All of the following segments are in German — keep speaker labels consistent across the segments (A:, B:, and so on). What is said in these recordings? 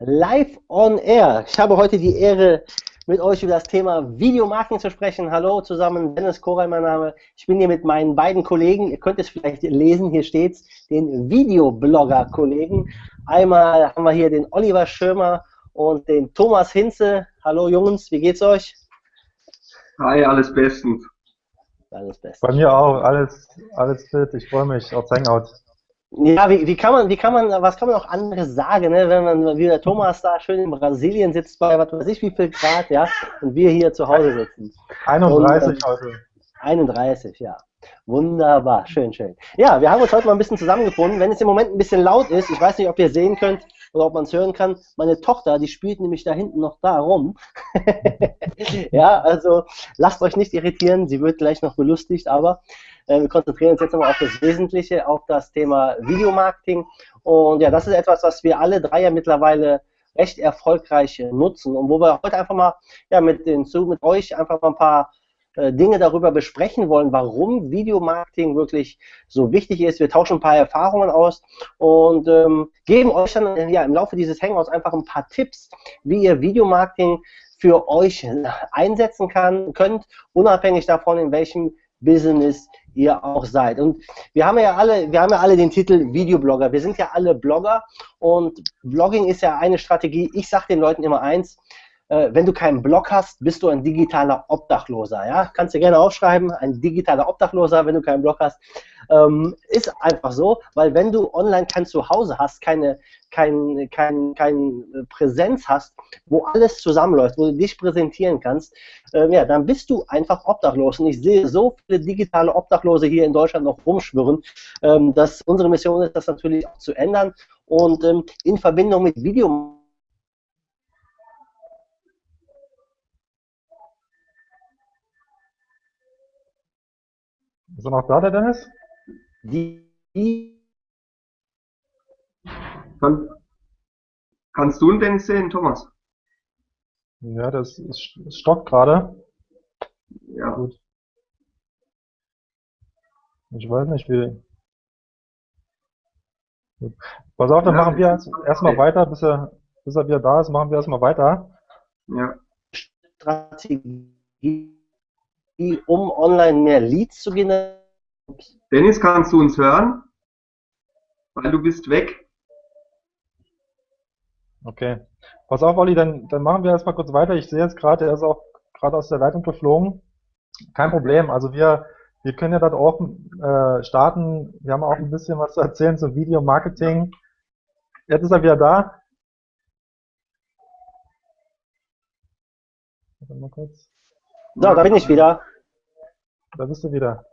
A: live on air. Ich habe heute die Ehre, mit euch über das Thema Videomarketing zu sprechen. Hallo zusammen, Dennis Koray mein Name. Ich bin hier mit meinen beiden Kollegen, ihr könnt es vielleicht lesen, hier steht's, den Videoblogger-Kollegen. Einmal haben wir hier den Oliver Schirmer und den Thomas Hinze. Hallo Jungs, wie geht's euch?
B: Hi, alles bestens.
C: Alles bestens. Bei mir auch, alles, alles fit. Ich freue mich aufs Hangout.
A: Ja, wie, wie, kann man, wie kann man, was kann man auch anderes sagen, ne? wenn man wie der Thomas da schön in Brasilien sitzt bei was weiß ich wie viel Grad, ja, und wir hier zu Hause sitzen.
C: 31 und, äh, heute.
A: 31, ja. Wunderbar, schön, schön. Ja, wir haben uns heute mal ein bisschen zusammengefunden. Wenn es im Moment ein bisschen laut ist, ich weiß nicht, ob ihr sehen könnt oder ob man es hören kann, meine Tochter, die spielt nämlich da hinten noch da rum. ja, also lasst euch nicht irritieren, sie wird gleich noch belustigt, aber äh, wir konzentrieren uns jetzt nochmal auf das Wesentliche, auf das Thema Videomarketing. Und ja, das ist etwas, was wir alle drei ja mittlerweile recht erfolgreich nutzen und wo wir heute einfach mal ja, mit, den, mit euch einfach mal ein paar Dinge darüber besprechen wollen, warum Videomarketing wirklich so wichtig ist. Wir tauschen ein paar Erfahrungen aus und ähm, geben euch dann äh, ja, im Laufe dieses Hangouts einfach ein paar Tipps, wie ihr Videomarketing für euch einsetzen kann, könnt, unabhängig davon, in welchem Business ihr auch seid. Und wir haben ja alle, wir haben ja alle den Titel Videoblogger. Wir sind ja alle Blogger und Blogging ist ja eine Strategie. Ich sage den Leuten immer eins, äh, wenn du keinen Blog hast, bist du ein digitaler Obdachloser. Ja? Kannst du gerne aufschreiben, ein digitaler Obdachloser, wenn du keinen Blog hast. Ähm, ist einfach so, weil wenn du online kein Zuhause hast, keine, kein, kein, kein Präsenz hast, wo alles zusammenläuft, wo du dich präsentieren kannst, äh, ja, dann bist du einfach obdachlos. Und ich sehe so viele digitale Obdachlose hier in Deutschland noch rumschwirren, ähm, dass unsere Mission ist, das natürlich auch zu ändern. Und ähm, in Verbindung mit Video
C: Ist er noch da, der Dennis?
B: Die. Kann, kannst du den Dennis sehen, Thomas?
C: Ja, das ist, ist stockt gerade.
B: Ja. Gut.
C: Ich weiß nicht, wie. Gut. Pass auf, dann ja, machen wir erstmal okay. weiter, bis er, bis er wieder da ist, machen wir erstmal weiter.
B: Ja.
A: Strategie um online mehr Leads zu generieren.
B: Dennis, kannst du uns hören? Weil du bist weg.
C: Okay. Pass auf, Olli, dann, dann machen wir erstmal kurz weiter. Ich sehe jetzt gerade, er ist auch gerade aus der Leitung geflogen. Kein Problem. Also wir, wir können ja dort auch äh, starten. Wir haben auch ein bisschen was zu erzählen zum Video-Marketing. Jetzt ist er wieder da.
A: Warte mal kurz. So, da bin ich wieder.
C: Da bist du wieder.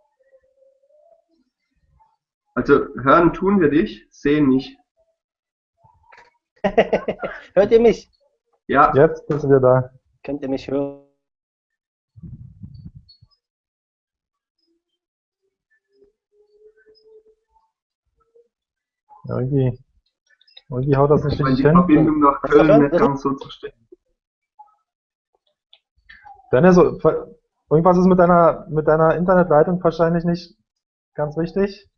B: Also hören tun wir dich, sehen nicht.
A: Hört ihr mich?
C: Ja. Jetzt bist du wieder da.
A: Könnt ihr mich hören?
C: irgendwie, irgendwie haut das nicht richtig
B: hin. Die Verbindung nach Köln nicht ganz so zu stehen.
C: Dennis, irgendwas ist mit deiner, mit deiner Internetleitung wahrscheinlich nicht ganz richtig.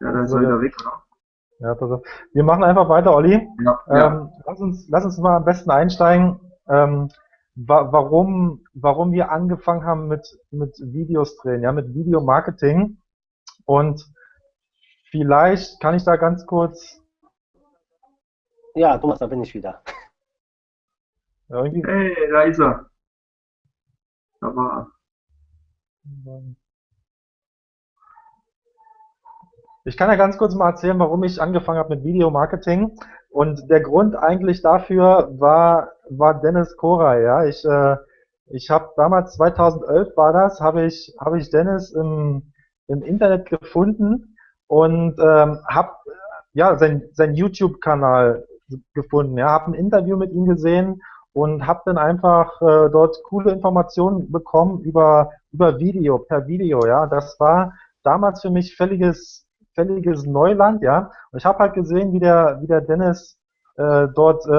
B: Ja, dann ist er wieder weg, oder?
C: Ja, pass. Wir machen einfach weiter, Olli.
B: Ja,
C: ähm, ja. Lass, uns, lass uns mal am besten einsteigen, ähm, wa warum, warum wir angefangen haben mit, mit Videos drehen, ja, mit Videomarketing. Und vielleicht kann ich da ganz kurz.
A: Ja, Thomas, da bin ich wieder.
B: Ja, hey, da ist er. Da war
C: Ich kann ja ganz kurz mal erzählen, warum ich angefangen habe mit Videomarketing. Und der Grund eigentlich dafür war, war Dennis Koray. Ja, ich, äh, ich habe damals 2011 war das, habe ich, habe ich Dennis im, im Internet gefunden und ähm, habe ja sein, sein YouTube-Kanal gefunden. Ja, habe ein Interview mit ihm gesehen und habe dann einfach äh, dort coole Informationen bekommen über über Video, per Video, ja. Das war damals für mich völliges völliges Neuland, ja. Und ich habe halt gesehen, wie der wie der Dennis äh, dort äh,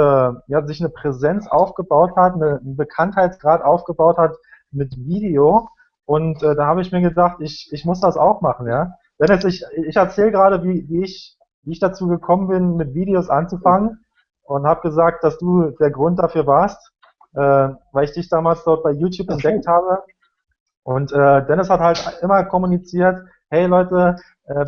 C: ja sich eine Präsenz aufgebaut hat, eine, einen Bekanntheitsgrad aufgebaut hat mit Video und äh, da habe ich mir gedacht, ich ich muss das auch machen, ja. Dennis, ich ich erzähle gerade, wie wie ich wie ich dazu gekommen bin, mit Videos anzufangen und habe gesagt, dass du der Grund dafür warst, äh, weil ich dich damals dort bei YouTube okay. entdeckt habe. Und äh, Dennis hat halt immer kommuniziert, hey Leute, äh,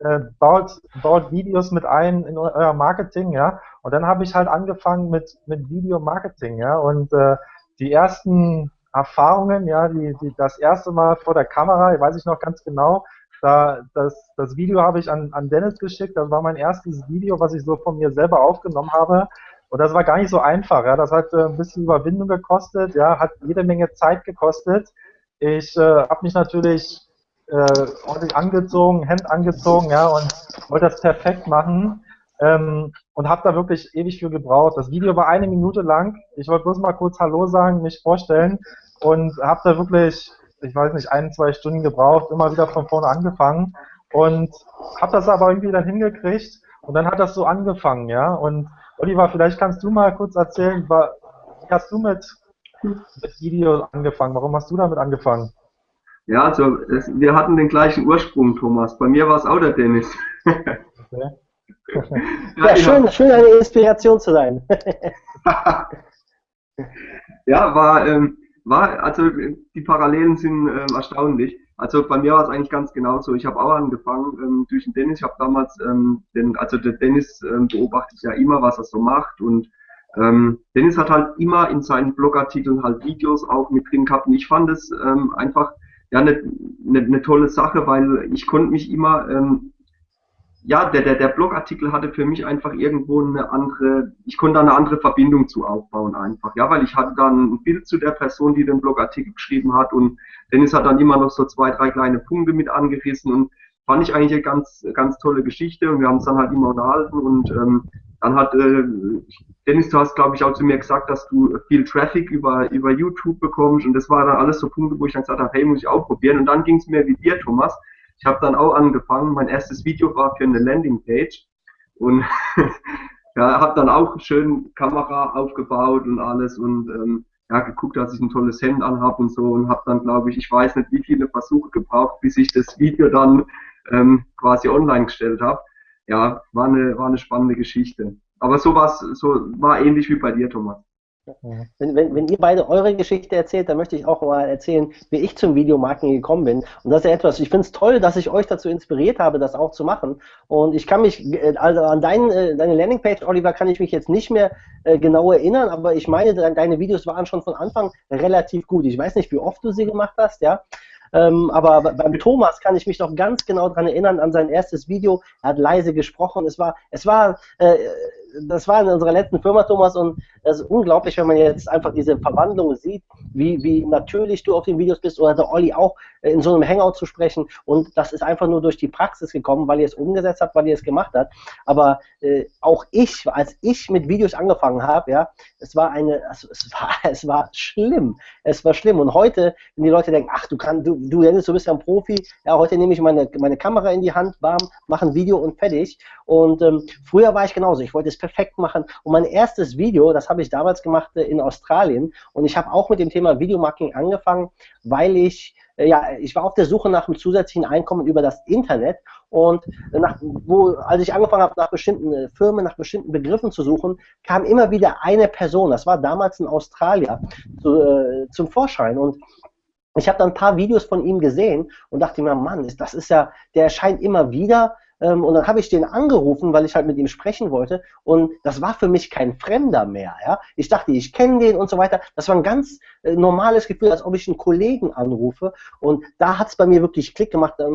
C: äh, baut, baut Videos mit ein in euer Marketing, ja. Und dann habe ich halt angefangen mit, mit Video-Marketing, ja. Und äh, die ersten Erfahrungen, ja, die, die, das erste Mal vor der Kamera, weiß ich noch ganz genau, da, das, das Video habe ich an, an Dennis geschickt, das war mein erstes Video, was ich so von mir selber aufgenommen habe. Und das war gar nicht so einfach, ja. Das hat äh, ein bisschen Überwindung gekostet, ja, hat jede Menge Zeit gekostet. Ich äh, habe mich natürlich äh, ordentlich angezogen, Hemd angezogen, ja, und wollte das perfekt machen. Ähm, und habe da wirklich ewig für gebraucht. Das Video war eine Minute lang. Ich wollte bloß mal kurz Hallo sagen, mich vorstellen und habe da wirklich, ich weiß nicht, ein, zwei Stunden gebraucht, immer wieder von vorne angefangen und habe das aber irgendwie dann hingekriegt und dann hat das so angefangen, ja. Und Oliver, vielleicht kannst du mal kurz erzählen, wie hast du mit, mit Video angefangen? Warum hast du damit angefangen?
B: Ja, also es, wir hatten den gleichen Ursprung, Thomas. Bei mir war es auch der Dennis. Okay.
A: ja, ja, schön, schön eine Inspiration zu sein.
B: ja, war, ähm, war, also die Parallelen sind ähm, erstaunlich. Also bei mir war es eigentlich ganz genauso. Ich habe auch angefangen ähm, durch den Dennis. Ich habe damals, ähm, den, also der Dennis ähm, beobachtet ja immer, was er so macht und ähm, Dennis hat halt immer in seinen Blogartikeln halt Videos auch mit drin gehabt und ich fand es ähm, einfach ja eine, eine, eine tolle Sache, weil ich konnte mich immer ähm, ja, der, der, der Blogartikel hatte für mich einfach irgendwo eine andere, ich konnte da eine andere Verbindung zu aufbauen einfach, ja, weil ich hatte dann ein Bild zu der Person, die den Blogartikel geschrieben hat und Dennis hat dann immer noch so zwei, drei kleine Punkte mit angerissen und fand ich eigentlich eine ganz, ganz tolle Geschichte und wir haben es dann halt immer unterhalten und ähm, dann hat äh, Dennis, du hast glaube ich auch zu mir gesagt, dass du viel Traffic über, über YouTube bekommst und das war dann alles so Punkte, wo ich dann gesagt habe, hey, muss ich auch probieren und dann ging es mir wie dir, Thomas, ich habe dann auch angefangen, mein erstes Video war für eine Landingpage und ja, habe dann auch schön Kamera aufgebaut und alles und ähm, ja, geguckt, dass ich ein tolles Hemd anhab und so und habe dann, glaube ich, ich weiß nicht, wie viele Versuche gebraucht, bis ich das Video dann ähm, quasi online gestellt habe. Ja, war eine, war eine spannende Geschichte. Aber so, was, so war ähnlich wie bei dir, Thomas.
A: Wenn, wenn, wenn ihr beide eure Geschichte erzählt, dann möchte ich auch mal erzählen, wie ich zum Videomarketing gekommen bin. Und das ist ja etwas, ich finde es toll, dass ich euch dazu inspiriert habe, das auch zu machen. Und ich kann mich, äh, also an dein, äh, deine Landingpage, Oliver, kann ich mich jetzt nicht mehr äh, genau erinnern, aber ich meine, deine Videos waren schon von Anfang relativ gut. Ich weiß nicht, wie oft du sie gemacht hast, ja. Ähm, aber beim Thomas kann ich mich noch ganz genau daran erinnern, an sein erstes Video. Er hat leise gesprochen. Es war, es war, äh, das war in unserer letzten Firma, Thomas, und es ist unglaublich, wenn man jetzt einfach diese Verwandlung sieht, wie, wie natürlich du auf den Videos bist oder der Olli auch in so einem Hangout zu sprechen. Und das ist einfach nur durch die Praxis gekommen, weil ihr es umgesetzt habt, weil ihr es gemacht habt. Aber äh, auch ich, als ich mit Videos angefangen habe, ja, es war eine, also es war, es war schlimm. Es war schlimm. Und heute, wenn die Leute denken, ach, du kannst, du, du Dennis, du bist ja ein Profi, ja, heute nehme ich meine, meine Kamera in die Hand, bam, mache ein Video und fertig. Und ähm, früher war ich genauso. Ich wollte es perfekt machen. Und mein erstes Video, das habe ich damals gemacht äh, in Australien. Und ich habe auch mit dem Thema Videomarketing angefangen, weil ich äh, ja, ich war auf der Suche nach einem zusätzlichen Einkommen über das Internet und nach, wo, als ich angefangen habe, nach bestimmten äh, Firmen, nach bestimmten Begriffen zu suchen, kam immer wieder eine Person, das war damals ein Australier, zu, äh, zum Vorschein und ich habe dann ein paar Videos von ihm gesehen und dachte mir, Mann, das ist ja, der erscheint immer wieder ähm, und dann habe ich den angerufen, weil ich halt mit ihm sprechen wollte. Und das war für mich kein Fremder mehr. Ja? Ich dachte, ich kenne den und so weiter. Das war ein ganz äh, normales Gefühl, als ob ich einen Kollegen anrufe. Und da hat es bei mir wirklich Klick gemacht. Da,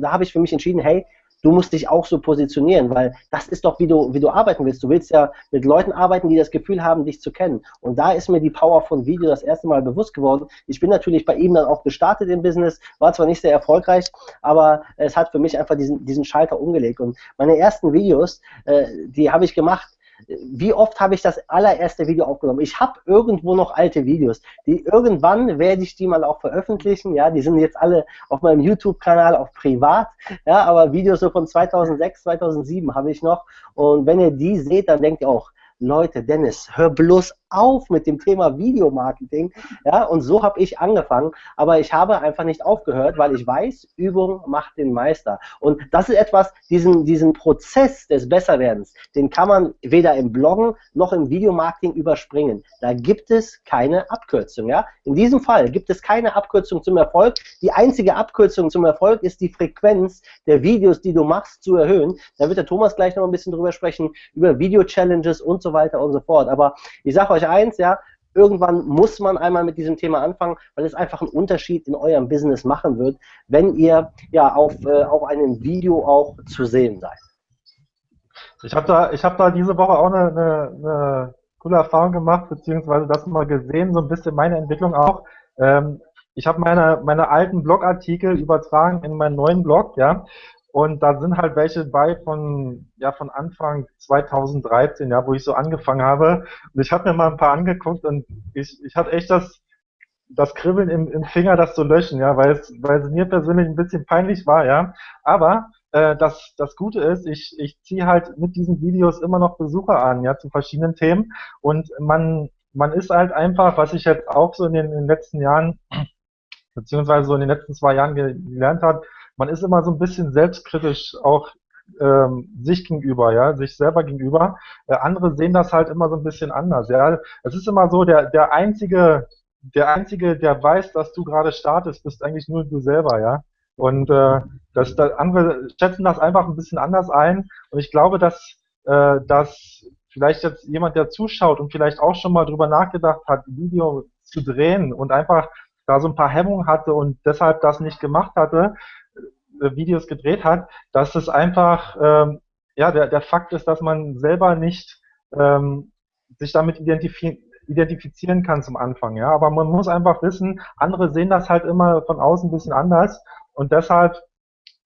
A: da habe ich für mich entschieden, hey, du musst dich auch so positionieren, weil das ist doch, wie du, wie du arbeiten willst. Du willst ja mit Leuten arbeiten, die das Gefühl haben, dich zu kennen. Und da ist mir die Power von Video das erste Mal bewusst geworden. Ich bin natürlich bei ihm dann auch gestartet im Business, war zwar nicht sehr erfolgreich, aber es hat für mich einfach diesen, diesen Schalter umgelegt. Und meine ersten Videos, äh, die habe ich gemacht, wie oft habe ich das allererste Video aufgenommen? Ich habe irgendwo noch alte Videos. Die irgendwann werde ich die mal auch veröffentlichen. Ja, die sind jetzt alle auf meinem YouTube-Kanal auf privat. Ja, aber Videos so von 2006, 2007 habe ich noch. Und wenn ihr die seht, dann denkt ihr auch, Leute, Dennis, hör bloß auf mit dem Thema Videomarketing. Ja, und so habe ich angefangen. Aber ich habe einfach nicht aufgehört, weil ich weiß, Übung macht den Meister. Und das ist etwas, diesen, diesen Prozess des Besserwerdens, den kann man weder im Bloggen noch im Videomarketing überspringen. Da gibt es keine Abkürzung. Ja? In diesem Fall gibt es keine Abkürzung zum Erfolg. Die einzige Abkürzung zum Erfolg ist die Frequenz der Videos, die du machst, zu erhöhen. Da wird der Thomas gleich noch ein bisschen drüber sprechen, über Video-Challenges und so weiter und so fort. Aber ich sage euch eins, ja, irgendwann muss man einmal mit diesem Thema anfangen, weil es einfach einen Unterschied in eurem Business machen wird, wenn ihr ja auf, äh, auf einem Video auch zu sehen seid.
C: Ich habe da, hab da diese Woche auch eine, eine, eine coole Erfahrung gemacht, beziehungsweise das mal gesehen, so ein bisschen meine Entwicklung auch. Ähm, ich habe meine, meine alten Blogartikel übertragen in meinen neuen Blog, ja. Und da sind halt welche bei von, ja, von Anfang 2013, ja, wo ich so angefangen habe. Und ich habe mir mal ein paar angeguckt und ich, ich hatte echt das, das Kribbeln im, im Finger, das zu löschen, ja, weil es, weil es mir persönlich ein bisschen peinlich war, ja. Aber äh, das, das Gute ist, ich, ich ziehe halt mit diesen Videos immer noch Besucher an, ja, zu verschiedenen Themen. Und man, man ist halt einfach, was ich jetzt auch so in den, in den letzten Jahren, beziehungsweise so in den letzten zwei Jahren gelernt habe, man ist immer so ein bisschen selbstkritisch auch ähm, sich gegenüber, ja, sich selber gegenüber. Äh, andere sehen das halt immer so ein bisschen anders, ja. Es ist immer so, der, der einzige, der einzige, der weiß, dass du gerade startest, bist eigentlich nur du selber, ja. Und äh, das, das andere schätzen das einfach ein bisschen anders ein. Und ich glaube, dass, äh, dass vielleicht jetzt jemand, der zuschaut und vielleicht auch schon mal drüber nachgedacht hat, Video zu drehen und einfach da so ein paar Hemmungen hatte und deshalb das nicht gemacht hatte, Videos gedreht hat, dass es einfach, ähm, ja, der, der Fakt ist, dass man selber nicht ähm, sich damit identifizieren identifizieren kann zum Anfang, ja. Aber man muss einfach wissen, andere sehen das halt immer von außen ein bisschen anders und deshalb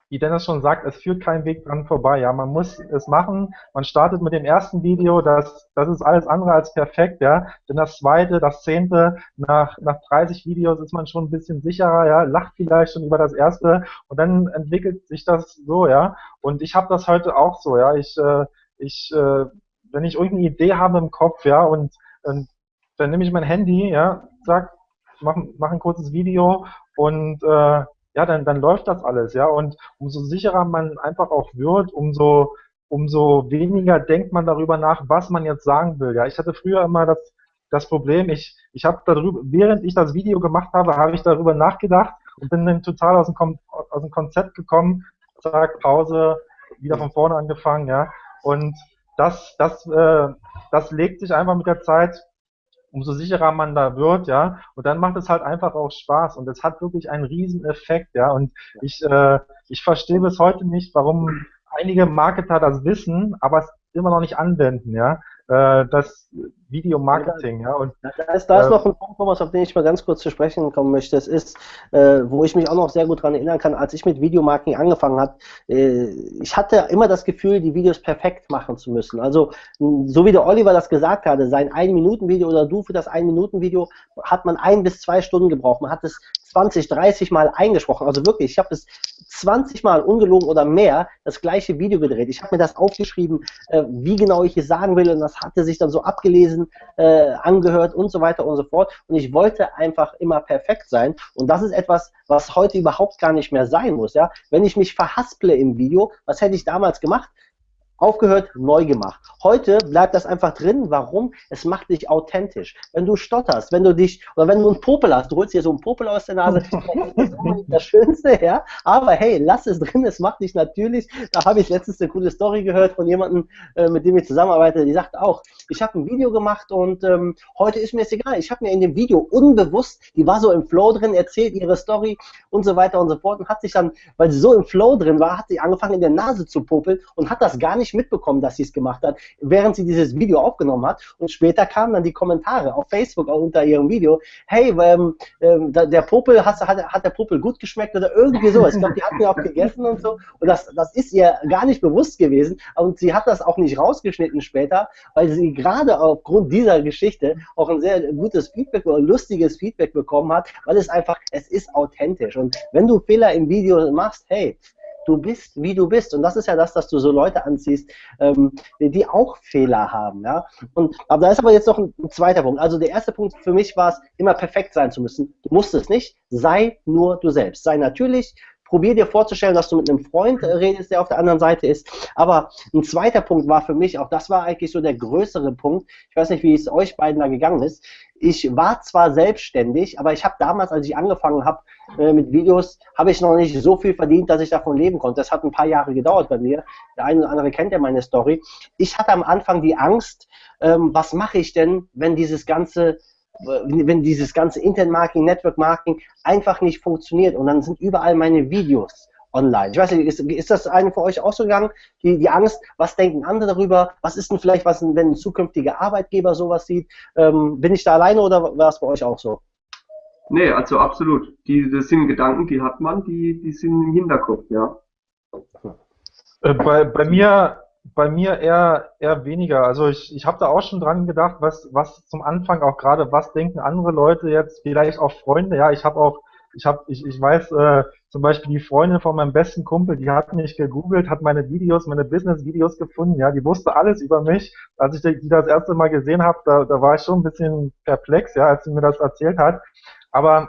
C: wie Dennis schon sagt, es führt kein Weg dran vorbei. Ja, man muss es machen. Man startet mit dem ersten Video, das, das ist alles andere als perfekt, ja. Denn das zweite, das zehnte, nach, nach 30 Videos ist man schon ein bisschen sicherer, ja, lacht vielleicht schon über das erste und dann entwickelt sich das so, ja. Und ich habe das heute auch so, ja. Ich, äh, ich, äh, wenn ich irgendeine Idee habe im Kopf, ja, und, und dann nehme ich mein Handy, ja, sag, mach, mach ein kurzes Video und äh, ja, dann, dann läuft das alles, ja. Und umso sicherer man einfach auch wird, umso, umso weniger denkt man darüber nach, was man jetzt sagen will. Ja, ich hatte früher immer das, das Problem, ich, ich habe darüber, während ich das Video gemacht habe, habe ich darüber nachgedacht und bin dann total aus dem, aus dem Konzept gekommen, zack, Pause, wieder von vorne angefangen, ja. Und das, das, äh, das legt sich einfach mit der Zeit umso sicherer man da wird, ja, und dann macht es halt einfach auch Spaß. Und es hat wirklich einen riesen Effekt, ja, und ich, äh, ich verstehe bis heute nicht, warum einige Marketer das wissen, aber es immer noch nicht anwenden, ja, äh, das Videomarketing, ja. Und,
A: da ist, da ist äh, noch ein Punkt, Thomas, auf den ich mal ganz kurz zu sprechen kommen möchte. Es ist, äh, wo ich mich auch noch sehr gut daran erinnern kann, als ich mit Videomarketing angefangen habe, äh, ich hatte immer das Gefühl, die Videos perfekt machen zu müssen. Also, so wie der Oliver das gesagt hatte, sein Ein-Minuten-Video oder du für das Ein-Minuten-Video hat man ein bis zwei Stunden gebraucht. Man hat es 20, 30 Mal eingesprochen. Also wirklich, ich habe es 20 Mal ungelogen oder mehr das gleiche Video gedreht. Ich habe mir das aufgeschrieben, äh, wie genau ich es sagen will und das hatte sich dann so abgelesen, äh, angehört und so weiter und so fort. Und ich wollte einfach immer perfekt sein. Und das ist etwas, was heute überhaupt gar nicht mehr sein muss. Ja? Wenn ich mich verhasple im Video, was hätte ich damals gemacht? Aufgehört, neu gemacht. Heute bleibt das einfach drin. Warum? Es macht dich authentisch. Wenn du stotterst, wenn du dich, oder wenn du einen Popel hast, du holst dir so einen Popel aus der Nase, das ist das Schönste, ja. Aber hey, lass es drin, es macht dich natürlich. Da habe ich letztens eine coole Story gehört von jemandem, äh, mit dem ich zusammenarbeite, die sagt auch, ich habe ein Video gemacht und ähm, heute ist mir es egal. Ich habe mir in dem Video unbewusst, die war so im Flow drin, erzählt ihre Story und so weiter und so fort und hat sich dann, weil sie so im Flow drin war, hat sie angefangen in der Nase zu popeln und hat das gar nicht mitbekommen, dass sie es gemacht hat, während sie dieses Video aufgenommen hat. Und später kamen dann die Kommentare auf Facebook auch unter ihrem Video, hey, ähm, ähm, der Popel, hat, hat, hat der Popel gut geschmeckt oder irgendwie so. Ich glaube, die hatten ja auch gegessen und so. Und das, das ist ihr gar nicht bewusst gewesen. Und sie hat das auch nicht rausgeschnitten später, weil sie gerade aufgrund dieser Geschichte auch ein sehr gutes Feedback oder lustiges Feedback bekommen hat, weil es einfach, es ist authentisch. Und wenn du Fehler im Video machst, hey, Du bist, wie du bist. Und das ist ja das, dass du so Leute anziehst, ähm, die, auch Fehler haben. Ja? Und, aber da ist aber jetzt noch ein, ein zweiter Punkt. Also der erste Punkt für mich war es, immer perfekt sein zu müssen. Du musst es nicht. Sei nur du selbst. Sei natürlich, probier dir vorzustellen, dass du mit einem Freund äh, redest, der auf der anderen Seite ist. Aber ein zweiter Punkt war für mich, auch das war eigentlich so der größere Punkt, ich weiß nicht, wie es euch beiden da gegangen ist. Ich war zwar selbstständig, aber ich habe damals, als ich angefangen habe äh, mit Videos, habe ich noch nicht so viel verdient, dass ich davon leben konnte. Das hat ein paar Jahre gedauert bei mir. Der eine oder andere kennt ja meine Story. Ich hatte am Anfang die Angst, ähm, was mache ich denn, wenn dieses ganze wenn dieses ganze Internet-Marketing, Network-Marketing einfach nicht funktioniert und dann sind überall meine Videos online. Ich weiß nicht, ist, ist das einem für euch auch so gegangen? Die, die Angst, was denken andere darüber? Was ist denn vielleicht, was, wenn ein zukünftiger Arbeitgeber sowas sieht? Ähm, bin ich da alleine oder war es bei euch auch so?
B: Nee, also absolut. Die, das sind Gedanken, die hat man, die, die sind im Hinterkopf, ja.
C: Äh, bei, bei mir bei mir eher eher weniger. Also ich, ich habe da auch schon dran gedacht, was was zum Anfang auch gerade, was denken andere Leute jetzt, vielleicht auch Freunde. Ja, ich habe auch, ich habe, ich, ich weiß äh, zum Beispiel die Freundin von meinem besten Kumpel, die hat mich gegoogelt, hat meine Videos, meine Business-Videos gefunden. Ja, die wusste alles über mich. Als ich die das erste Mal gesehen habe, da, da war ich schon ein bisschen perplex, ja, als sie mir das erzählt hat. Aber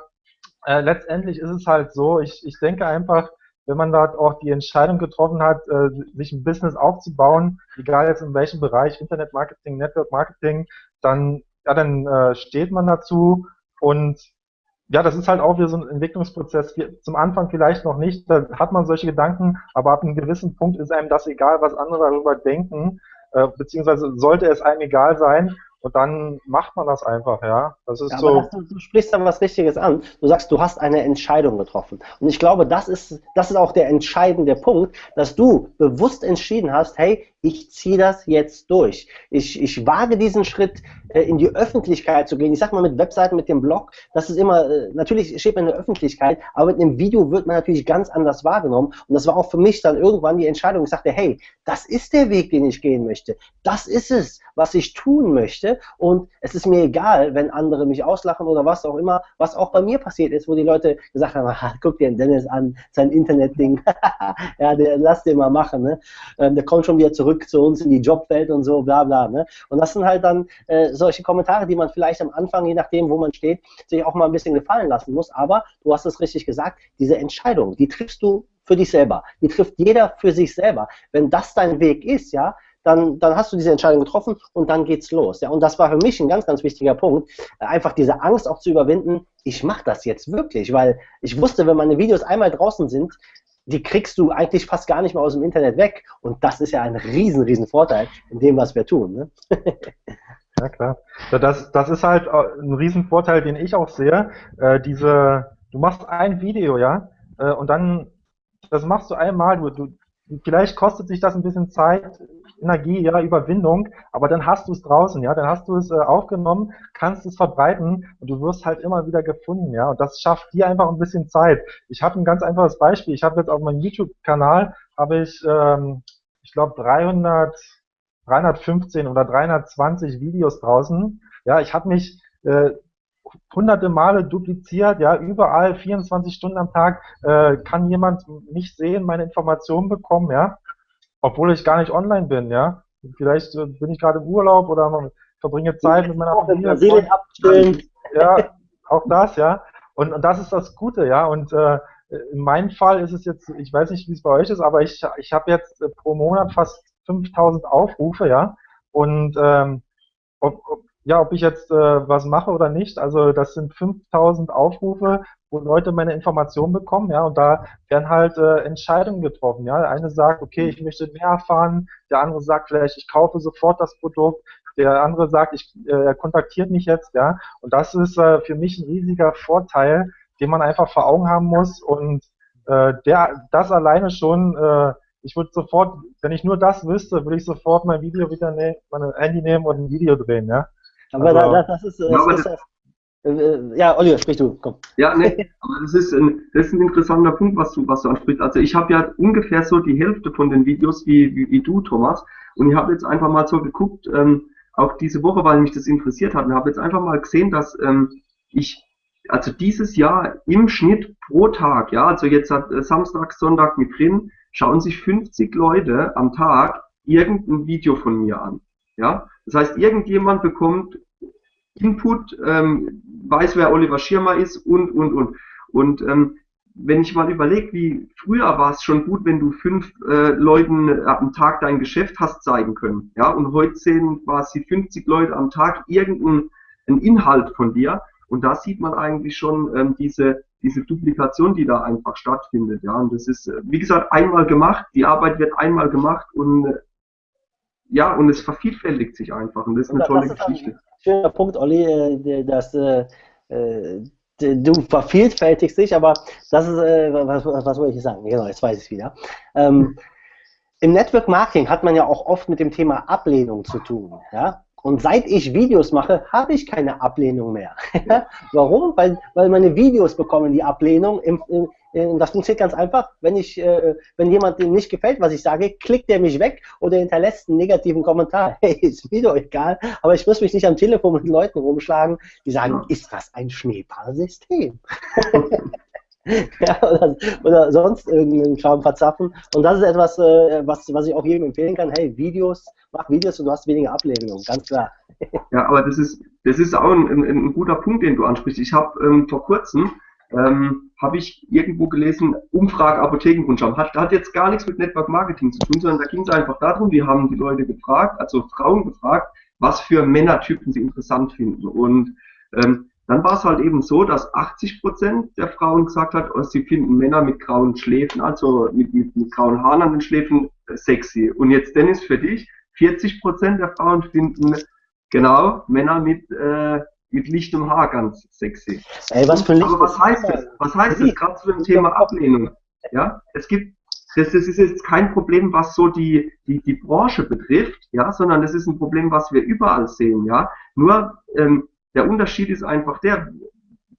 C: äh, letztendlich ist es halt so, ich, ich denke einfach, wenn man dort auch die Entscheidung getroffen hat, äh, sich ein Business aufzubauen, egal jetzt in welchem Bereich, Internet Marketing, Network Marketing, dann, ja, dann äh, steht man dazu und ja, das ist halt auch wieder so ein Entwicklungsprozess. Zum Anfang vielleicht noch nicht, da hat man solche Gedanken, aber ab einem gewissen Punkt ist einem das egal, was andere darüber denken, äh, beziehungsweise sollte es einem egal sein, und dann macht man das einfach, ja. Das ist ja, so. Das,
A: du, du, sprichst da was Wichtiges an. Du sagst, du hast eine Entscheidung getroffen. Und ich glaube, das ist, das ist auch der entscheidende Punkt, dass du bewusst entschieden hast, hey, ich ziehe das jetzt durch. Ich, ich wage diesen Schritt, äh, in die Öffentlichkeit zu gehen. Ich sag mal mit Webseiten, mit dem Blog, das ist immer, äh, natürlich steht man in der Öffentlichkeit, aber mit einem Video wird man natürlich ganz anders wahrgenommen. Und das war auch für mich dann irgendwann die Entscheidung. Ich sagte, hey, das ist der Weg, den ich gehen möchte. Das ist es, was ich tun möchte. Und es ist mir egal, wenn andere mich auslachen oder was auch immer, was auch bei mir passiert ist, wo die Leute gesagt haben, guck dir den Dennis an, sein Internetding. ja, der, lass den mal machen. Ne? Ähm, der kommt schon wieder zurück zu uns in die Jobwelt und so, bla bla. Ne? Und das sind halt dann äh, solche Kommentare, die man vielleicht am Anfang, je nachdem, wo man steht, sich auch mal ein bisschen gefallen lassen muss. Aber du hast es richtig gesagt, diese Entscheidung, die triffst du für dich selber. Die trifft jeder für sich selber. Wenn das dein Weg ist, ja, dann, dann hast du diese Entscheidung getroffen und dann geht's los. Ja, und das war für mich ein ganz, ganz wichtiger Punkt, einfach diese Angst auch zu überwinden, ich mache das jetzt wirklich, weil ich wusste, wenn meine Videos einmal draußen sind, die kriegst du eigentlich fast gar nicht mehr aus dem Internet weg. Und das ist ja ein riesen, riesen Vorteil in dem, was wir tun. Ne?
C: Ja, klar. Das, das ist halt äh, ein Riesenvorteil, den ich auch sehe. Äh, diese, du machst ein Video, ja, äh, und dann, das machst du einmal, du, du, vielleicht kostet sich das ein bisschen Zeit, Energie, ja, Überwindung, aber dann hast du es draußen, ja, dann hast du es äh, aufgenommen, kannst es verbreiten und du wirst halt immer wieder gefunden, ja, und das schafft dir einfach ein bisschen Zeit. Ich habe ein ganz einfaches Beispiel. Ich habe jetzt auf meinem YouTube-Kanal habe ich, ähm, ich glaube 300 315 oder 320 Videos draußen. Ja, ich habe mich äh, hunderte Male dupliziert, ja, überall 24 Stunden am Tag äh, kann jemand mich sehen, meine Informationen bekommen, ja, obwohl ich gar nicht online bin, ja. Vielleicht äh, bin ich gerade im Urlaub oder verbringe Zeit mit meiner Familie. Ja, auch das, ja. Und, und das ist das Gute, ja. Und äh, in meinem Fall ist es jetzt, ich weiß nicht, wie es bei euch ist, aber ich, ich habe jetzt äh, pro Monat fast 5000 Aufrufe, ja. Und ähm, ob, ob, ja, ob ich jetzt äh, was mache oder nicht, also das sind 5000 Aufrufe, wo Leute meine Informationen bekommen, ja, und da werden halt äh, Entscheidungen getroffen, ja. Der eine sagt, okay, ich möchte mehr erfahren, der andere sagt vielleicht, ich kaufe sofort das Produkt, der andere sagt, ich, äh, er kontaktiert mich jetzt, ja. Und das ist äh, für mich ein riesiger Vorteil, den man einfach vor Augen haben muss und äh, der, das alleine schon äh, ich würde sofort, wenn ich nur das wüsste, würde ich sofort mein Video wieder nehmen, mein Handy nehmen und ein Video drehen, ja.
A: Aber also, da, das ist, das ja, ist das, äh, äh, ja, Oliver, sprich du, komm.
B: Ja, nee, aber das ist ein, das ist ein interessanter Punkt, was du, was du ansprichst. Also ich habe ja ungefähr so die Hälfte von den Videos wie, wie, wie du, Thomas. Und ich habe jetzt einfach mal so geguckt, ähm, auch diese Woche, weil mich das interessiert hat, und habe jetzt einfach mal gesehen, dass ähm, ich also dieses Jahr im Schnitt pro Tag, ja, also jetzt hat äh, Samstag, Sonntag mit drin, schauen sich 50 Leute am Tag irgendein Video von mir an. Ja, das heißt, irgendjemand bekommt Input, ähm, weiß, wer Oliver Schirmer ist und, und, und. Und ähm, wenn ich mal überlege, wie früher war es schon gut, wenn du fünf äh, Leuten am Tag dein Geschäft hast zeigen können. Ja, und heute sehen quasi 50 Leute am Tag irgendeinen Inhalt von dir. Und da sieht man eigentlich schon ähm, diese, diese Duplikation, die da einfach stattfindet. Ja, und das ist, äh, wie gesagt, einmal gemacht. Die Arbeit wird einmal gemacht und äh, ja, und es vervielfältigt sich einfach. Und das ist eine
A: das
B: tolle
A: ist
B: Geschichte.
A: Ein schöner Punkt, Olli, äh, dass äh, äh, du vervielfältigst dich, aber das ist, äh, was, was wollte ich sagen? Genau, jetzt weiß ich es wieder. Ähm, Im Network Marketing hat man ja auch oft mit dem Thema Ablehnung zu tun. Ja? Und seit ich Videos mache, habe ich keine Ablehnung mehr. Warum? Weil, weil meine Videos bekommen die Ablehnung. Im, im, im, das funktioniert ganz einfach. Wenn ich, äh, wenn jemand dem nicht gefällt, was ich sage, klickt er mich weg oder hinterlässt einen negativen Kommentar. Hey, ist mir doch egal. Aber ich muss mich nicht am Telefon mit Leuten rumschlagen, die sagen, ist das ein Schneeballsystem? ja, oder, oder, sonst irgendeinen Kram verzapfen. Und das ist etwas, äh, was, was ich auch jedem empfehlen kann. Hey, Videos, mach Videos und du hast weniger Ablehnung, ganz klar.
B: ja, aber das ist, das ist auch ein, ein, ein guter Punkt, den du ansprichst. Ich habe ähm, vor kurzem ähm, habe ich irgendwo gelesen, Umfrage Apothekenkundschaft. Hat, hat jetzt gar nichts mit Network Marketing zu tun, sondern da ging es einfach darum, wir haben die Leute gefragt, also Frauen gefragt, was für Männertypen sie interessant finden. Und ähm, dann war es halt eben so, dass 80 Prozent der Frauen gesagt hat, oh, sie finden Männer mit grauen Schläfen, also mit, mit, mit grauen Haaren an den Schläfen, äh, sexy. Und jetzt Dennis für dich, 40 Prozent der Frauen finden genau Männer mit äh, mit lichtem Haar ganz sexy.
A: Ey, was für Licht
B: Aber was heißt das? Was heißt das gerade zu dem Thema Ablehnung? Ja, es gibt das, das ist jetzt kein Problem, was so die, die, die Branche betrifft, ja, sondern das ist ein Problem, was wir überall sehen, ja. Nur ähm, der Unterschied ist einfach der,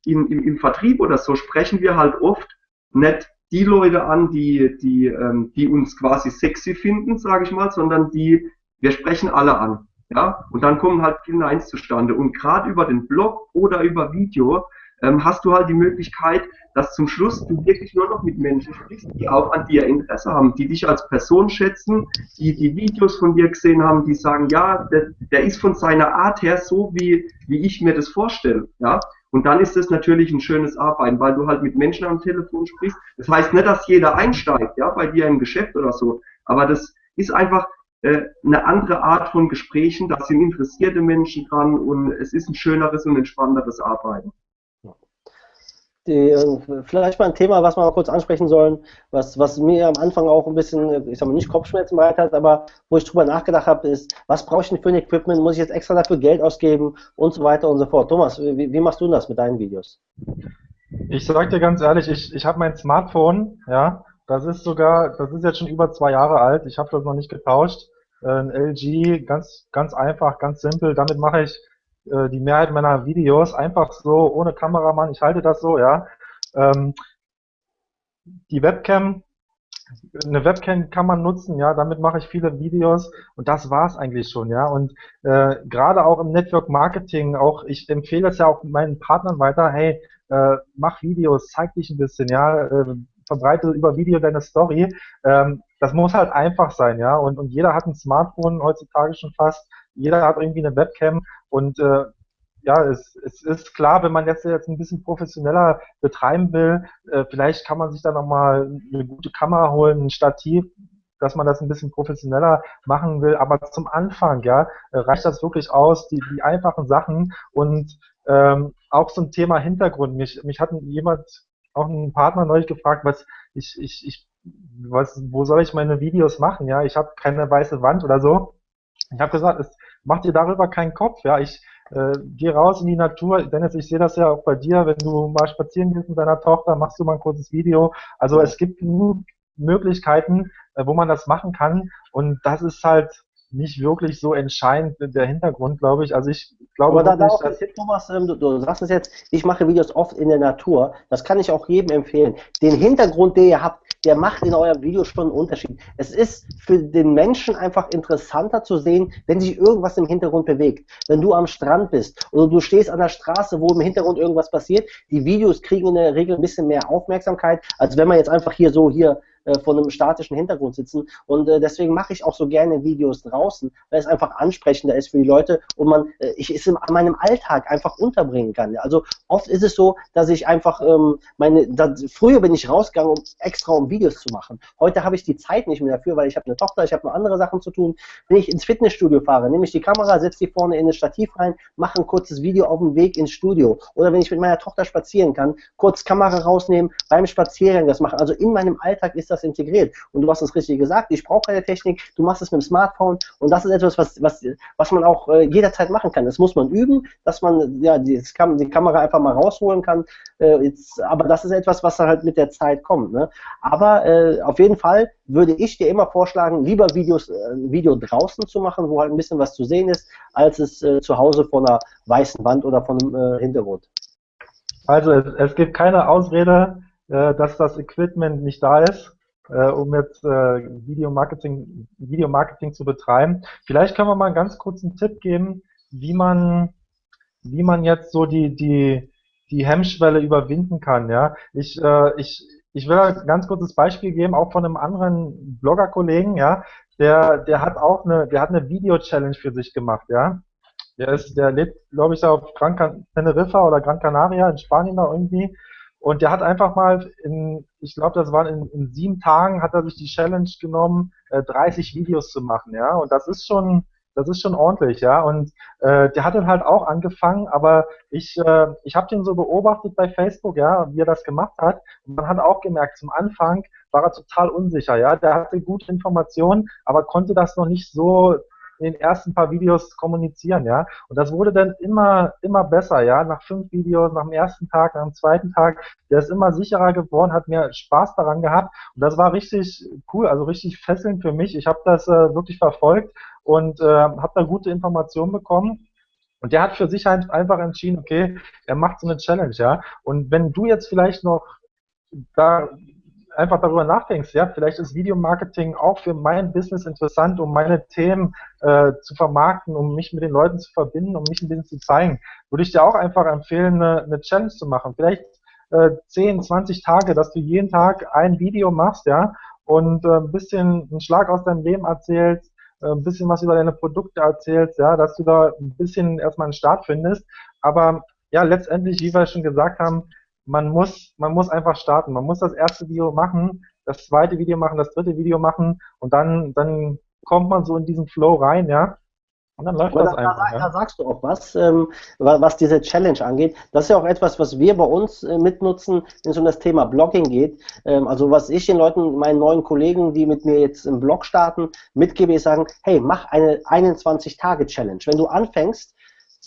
B: im, im, im Vertrieb oder so sprechen wir halt oft nicht die Leute an, die, die, ähm, die uns quasi sexy finden, sage ich mal, sondern die, wir sprechen alle an. Ja, und dann kommen halt viele Neins zustande. Und gerade über den Blog oder über Video ähm, hast du halt die Möglichkeit, dass zum Schluss du wirklich nur noch mit Menschen sprichst, die auch an dir Interesse haben, die dich als Person schätzen, die die Videos von dir gesehen haben, die sagen, ja, der, der ist von seiner Art her so, wie, wie ich mir das vorstelle. Ja, und dann ist das natürlich ein schönes Arbeiten, weil du halt mit Menschen am Telefon sprichst. Das heißt nicht, dass jeder einsteigt, ja, bei dir im Geschäft oder so. Aber das ist einfach äh, eine andere Art von Gesprächen. Da sind interessierte Menschen dran und es ist ein schöneres und entspannteres Arbeiten
A: die, äh, vielleicht mal ein Thema, was wir mal kurz ansprechen sollen, was, was mir am Anfang auch ein bisschen, ich sag mal, nicht Kopfschmerzen bereitet hat, aber wo ich drüber nachgedacht habe, ist, was brauche ich denn für ein Equipment? Muss ich jetzt extra dafür Geld ausgeben und so weiter und so fort. Thomas, wie, wie machst du das mit deinen Videos?
C: Ich sag dir ganz ehrlich, ich, ich habe mein Smartphone, ja, das ist sogar, das ist jetzt schon über zwei Jahre alt, ich habe das noch nicht getauscht. Äh, ein LG, ganz, ganz einfach, ganz simpel, damit mache ich äh, die Mehrheit meiner Videos einfach so, ohne Kameramann, ich halte das so, ja. Ähm, die Webcam, eine Webcam kann man nutzen, ja, damit mache ich viele Videos und das war's eigentlich schon, ja. Und äh, gerade auch im Network Marketing, auch ich empfehle es ja auch meinen Partnern weiter, hey, äh, mach Videos, zeig dich ein bisschen, ja, äh, verbreite über Video deine Story. Ähm, das muss halt einfach sein, ja. Und, und jeder hat ein Smartphone heutzutage schon fast jeder hat irgendwie eine Webcam und äh, ja, es, es ist klar, wenn man jetzt jetzt ein bisschen professioneller betreiben will, äh, vielleicht kann man sich da nochmal eine gute Kamera holen, ein Stativ, dass man das ein bisschen professioneller machen will. Aber zum Anfang, ja, reicht das wirklich aus, die, die einfachen Sachen und ähm, auch ein Thema Hintergrund. Mich, mich hat jemand, auch ein Partner neulich gefragt, was ich, ich, ich, was, wo soll ich meine Videos machen? Ja, ich habe keine weiße Wand oder so. Ich habe gesagt, es mach dir darüber keinen Kopf. Ja, ich äh, geh raus in die Natur. Dennis, ich sehe das ja auch bei dir, wenn du mal spazieren gehst mit deiner Tochter, machst du mal ein kurzes Video. Also es gibt genug Möglichkeiten, äh, wo man das machen kann. Und das ist halt nicht wirklich so entscheidend der Hintergrund, glaube ich. Also ich glaube
A: Aber da, wirklich, da dass Thomas, ähm, du, du sagst es jetzt, ich mache Videos oft in der Natur. Das kann ich auch jedem empfehlen. Den Hintergrund, den ihr habt, der macht in eurem Video schon einen Unterschied. Es ist für den Menschen einfach interessanter zu sehen, wenn sich irgendwas im Hintergrund bewegt. Wenn du am Strand bist oder du stehst an der Straße, wo im Hintergrund irgendwas passiert, die Videos kriegen in der Regel ein bisschen mehr Aufmerksamkeit, als wenn man jetzt einfach hier so hier äh, vor einem statischen Hintergrund sitzen. Und äh, deswegen mache ich auch so gerne Videos draußen, weil es einfach ansprechender ist für die Leute und man äh, ich es in meinem Alltag einfach unterbringen kann. Also oft ist es so, dass ich einfach ähm, meine, da, früher bin ich rausgegangen, um extra um Videos zu machen. Heute habe ich die Zeit nicht mehr dafür, weil ich habe eine Tochter, ich habe noch andere Sachen zu tun. Wenn ich ins Fitnessstudio fahre, nehme ich die Kamera, setze die vorne in das Stativ rein, mache ein kurzes Video auf dem Weg ins Studio. Oder wenn ich mit meiner Tochter spazieren kann, kurz Kamera rausnehmen, beim Spaziergang das machen. Also in meinem Alltag ist das das integriert. Und du hast es richtig gesagt, ich brauche keine Technik, du machst es mit dem Smartphone und das ist etwas, was, was, was man auch äh, jederzeit machen kann. Das muss man üben, dass man ja, die, die Kamera einfach mal rausholen kann. Äh, jetzt, aber das ist etwas, was halt mit der Zeit kommt. Ne? Aber äh, auf jeden Fall würde ich dir immer vorschlagen, lieber Videos, äh, Video draußen zu machen, wo halt ein bisschen was zu sehen ist, als es äh, zu Hause vor einer weißen Wand oder von einem äh, Hintergrund.
C: Also es, es gibt keine Ausrede, dass das Equipment nicht da ist äh, um jetzt äh, Videomarketing, Videomarketing zu betreiben. Vielleicht können wir mal einen ganz kurzen Tipp geben, wie man, wie man jetzt so die, die, die Hemmschwelle überwinden kann. Ja, ich, äh, ich, ich will ein ganz kurzes Beispiel geben, auch von einem anderen Blogger-Kollegen, ja, der, der hat auch eine, der hat eine Video-Challenge für sich gemacht, ja. Der ist, der lebt, glaube ich, auf Gran Teneriffa oder Gran Canaria in Spanien da irgendwie und der hat einfach mal in, ich glaube, das waren in, in, sieben Tagen, hat er sich die Challenge genommen, äh, 30 Videos zu machen, ja. Und das ist schon, das ist schon ordentlich, ja. Und äh, der hat dann halt auch angefangen, aber ich, äh, ich habe den so beobachtet bei Facebook, ja, wie er das gemacht hat. Und man hat auch gemerkt, zum Anfang war er total unsicher, ja. Der hatte gute Informationen, aber konnte das noch nicht so in den ersten paar Videos kommunizieren, ja. Und das wurde dann immer, immer besser, ja. Nach fünf Videos, nach dem ersten Tag, nach dem zweiten Tag, der ist immer sicherer geworden, hat mir Spaß daran gehabt. Und das war richtig cool, also richtig fesselnd für mich. Ich habe das äh, wirklich verfolgt und äh, habe da gute Informationen bekommen. Und der hat für sich halt einfach entschieden, okay, er macht so eine Challenge, ja. Und wenn du jetzt vielleicht noch da einfach darüber nachdenkst, ja, vielleicht ist Videomarketing auch für mein Business interessant, um meine Themen äh, zu vermarkten, um mich mit den Leuten zu verbinden, um mich ein bisschen zu zeigen, würde ich dir auch einfach empfehlen, eine, eine Challenge zu machen. Vielleicht äh, 10, 20 Tage, dass du jeden Tag ein Video machst, ja, und äh, ein bisschen einen Schlag aus deinem Leben erzählst, äh, ein bisschen was über deine Produkte erzählst, ja, dass du da ein bisschen erstmal einen Start findest. Aber ja, letztendlich, wie wir schon gesagt haben, man muss, man muss einfach starten. Man muss das erste Video machen, das zweite Video machen, das dritte Video machen und dann, dann kommt man so in diesen Flow rein, ja. Und dann läuft Aber das da, einfach. Da,
A: ja. da, sagst du auch was, ähm, was diese Challenge angeht. Das ist ja auch etwas, was wir bei uns äh, mitnutzen, wenn es um das Thema Blogging geht. Ähm, also was ich den Leuten, meinen neuen Kollegen, die mit mir jetzt im Blog starten, mitgebe, ist sagen, hey, mach eine 21-Tage-Challenge. Wenn du anfängst,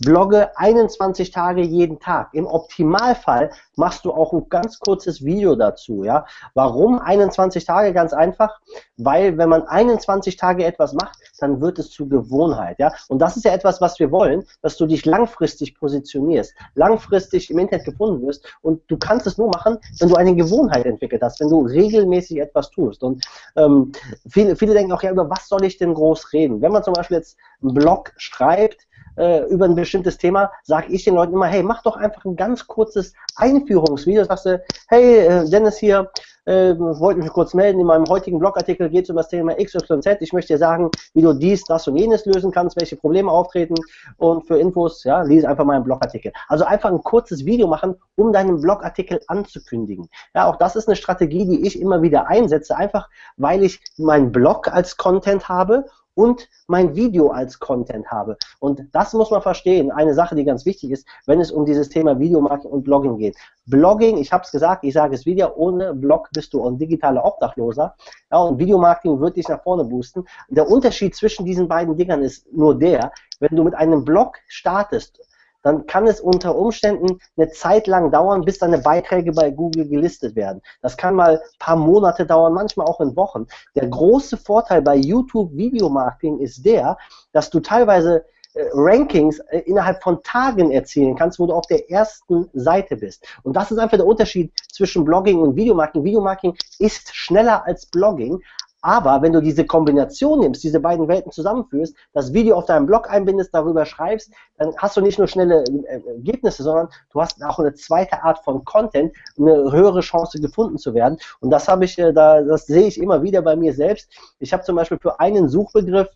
A: Blogge 21 Tage jeden Tag. Im Optimalfall machst du auch ein ganz kurzes Video dazu. Ja? Warum 21 Tage? Ganz einfach, weil wenn man 21 Tage etwas macht, dann wird es zu Gewohnheit. Ja? Und das ist ja etwas, was wir wollen, dass du dich langfristig positionierst, langfristig im Internet gefunden wirst. Und du kannst es nur machen, wenn du eine Gewohnheit entwickelt hast, wenn du regelmäßig etwas tust. Und ähm, viele, viele denken auch, ja, über was soll ich denn groß reden? Wenn man zum Beispiel jetzt einen Blog schreibt, äh, über ein bestimmtes Thema, sage ich den Leuten immer, hey, mach doch einfach ein ganz kurzes Einführungsvideo. Sagst du, hey, äh, Dennis hier, äh, wollte mich kurz melden. In meinem heutigen Blogartikel geht es um das Thema XYZ. Ich möchte dir sagen, wie du dies, das und jenes lösen kannst, welche Probleme auftreten. Und für Infos, ja, lese einfach meinen Blogartikel. Also einfach ein kurzes Video machen, um deinen Blogartikel anzukündigen. Ja, auch das ist eine Strategie, die ich immer wieder einsetze, einfach weil ich meinen Blog als Content habe und mein Video als Content habe. Und das muss man verstehen. Eine Sache, die ganz wichtig ist, wenn es um dieses Thema Videomarketing und Blogging geht. Blogging, ich habe es gesagt, ich sage es wieder, ohne Blog bist du ein digitaler Obdachloser. Ja, und Videomarketing wird dich nach vorne boosten. Der Unterschied zwischen diesen beiden Dingern ist nur der, wenn du mit einem Blog startest dann kann es unter Umständen eine Zeit lang dauern, bis deine Beiträge bei Google gelistet werden. Das kann mal ein paar Monate dauern, manchmal auch in Wochen. Der große Vorteil bei YouTube Videomarketing ist der, dass du teilweise äh, Rankings äh, innerhalb von Tagen erzielen kannst, wo du auf der ersten Seite bist. Und das ist einfach der Unterschied zwischen Blogging und Videomarketing. Videomarketing ist schneller als Blogging, aber wenn du diese Kombination nimmst, diese beiden Welten zusammenführst, das Video auf deinem Blog einbindest, darüber schreibst, dann hast du nicht nur schnelle äh, Ergebnisse, sondern du hast auch eine zweite Art von Content, eine höhere Chance gefunden zu werden. Und das habe ich, äh, da, das sehe ich immer wieder bei mir selbst. Ich habe zum Beispiel für einen Suchbegriff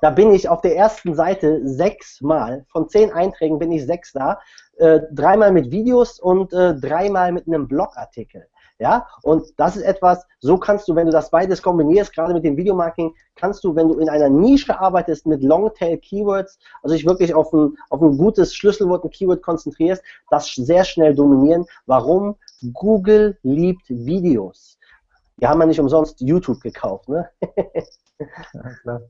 A: da bin ich auf der ersten Seite sechsmal, von zehn Einträgen bin ich sechs da, äh, dreimal mit Videos und äh, dreimal mit einem Blogartikel. Ja, und das ist etwas, so kannst du, wenn du das beides kombinierst, gerade mit dem Videomarketing, kannst du, wenn du in einer Nische arbeitest mit Longtail-Keywords, also dich wirklich auf ein, auf ein gutes Schlüsselwort, ein Keyword konzentrierst, das sehr schnell dominieren. Warum? Google liebt Videos. Die haben ja nicht umsonst YouTube gekauft, ne?
C: ja, klar.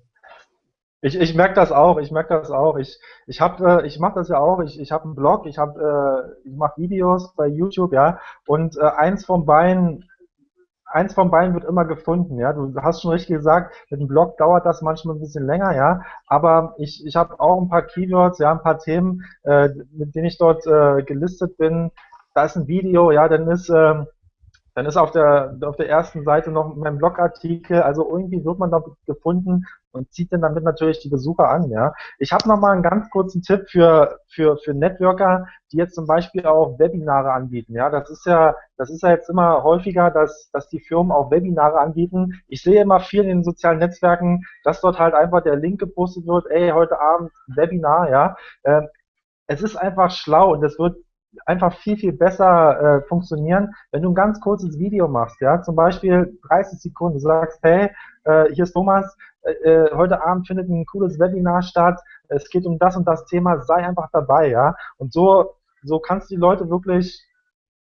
C: Ich, ich merke das auch, ich merke das auch. Ich, ich äh, ich mache das ja auch. Ich, ich habe einen Blog, ich äh, ich mache Videos bei YouTube, ja. Und äh, eins von beiden, eins von beiden wird immer gefunden, ja. Du hast schon richtig gesagt, mit dem Blog dauert das manchmal ein bisschen länger, ja. Aber ich, ich habe auch ein paar Keywords, ja, ein paar Themen, äh, mit denen ich dort äh, gelistet bin. Da ist ein Video, ja, dann ist äh, dann ist auf der, auf der ersten Seite noch mein Blogartikel, also irgendwie wird man da gefunden und zieht dann damit natürlich die Besucher an, ja. Ich habe noch mal einen ganz kurzen Tipp für, für, für Networker, die jetzt zum Beispiel auch Webinare anbieten, ja. Das ist ja, das ist ja jetzt immer häufiger, dass, dass die Firmen auch Webinare anbieten. Ich sehe immer viel in den sozialen Netzwerken, dass dort halt einfach der Link gepostet wird, ey, heute Abend Webinar, ja. Äh, es ist einfach schlau und es wird einfach viel, viel besser äh, funktionieren, wenn du ein ganz kurzes Video machst, ja, zum Beispiel 30 Sekunden, du sagst, hey, äh, hier ist Thomas, äh, äh, heute Abend findet ein cooles Webinar statt, es geht um das und das Thema, sei einfach dabei, ja, und so, so kannst du die Leute wirklich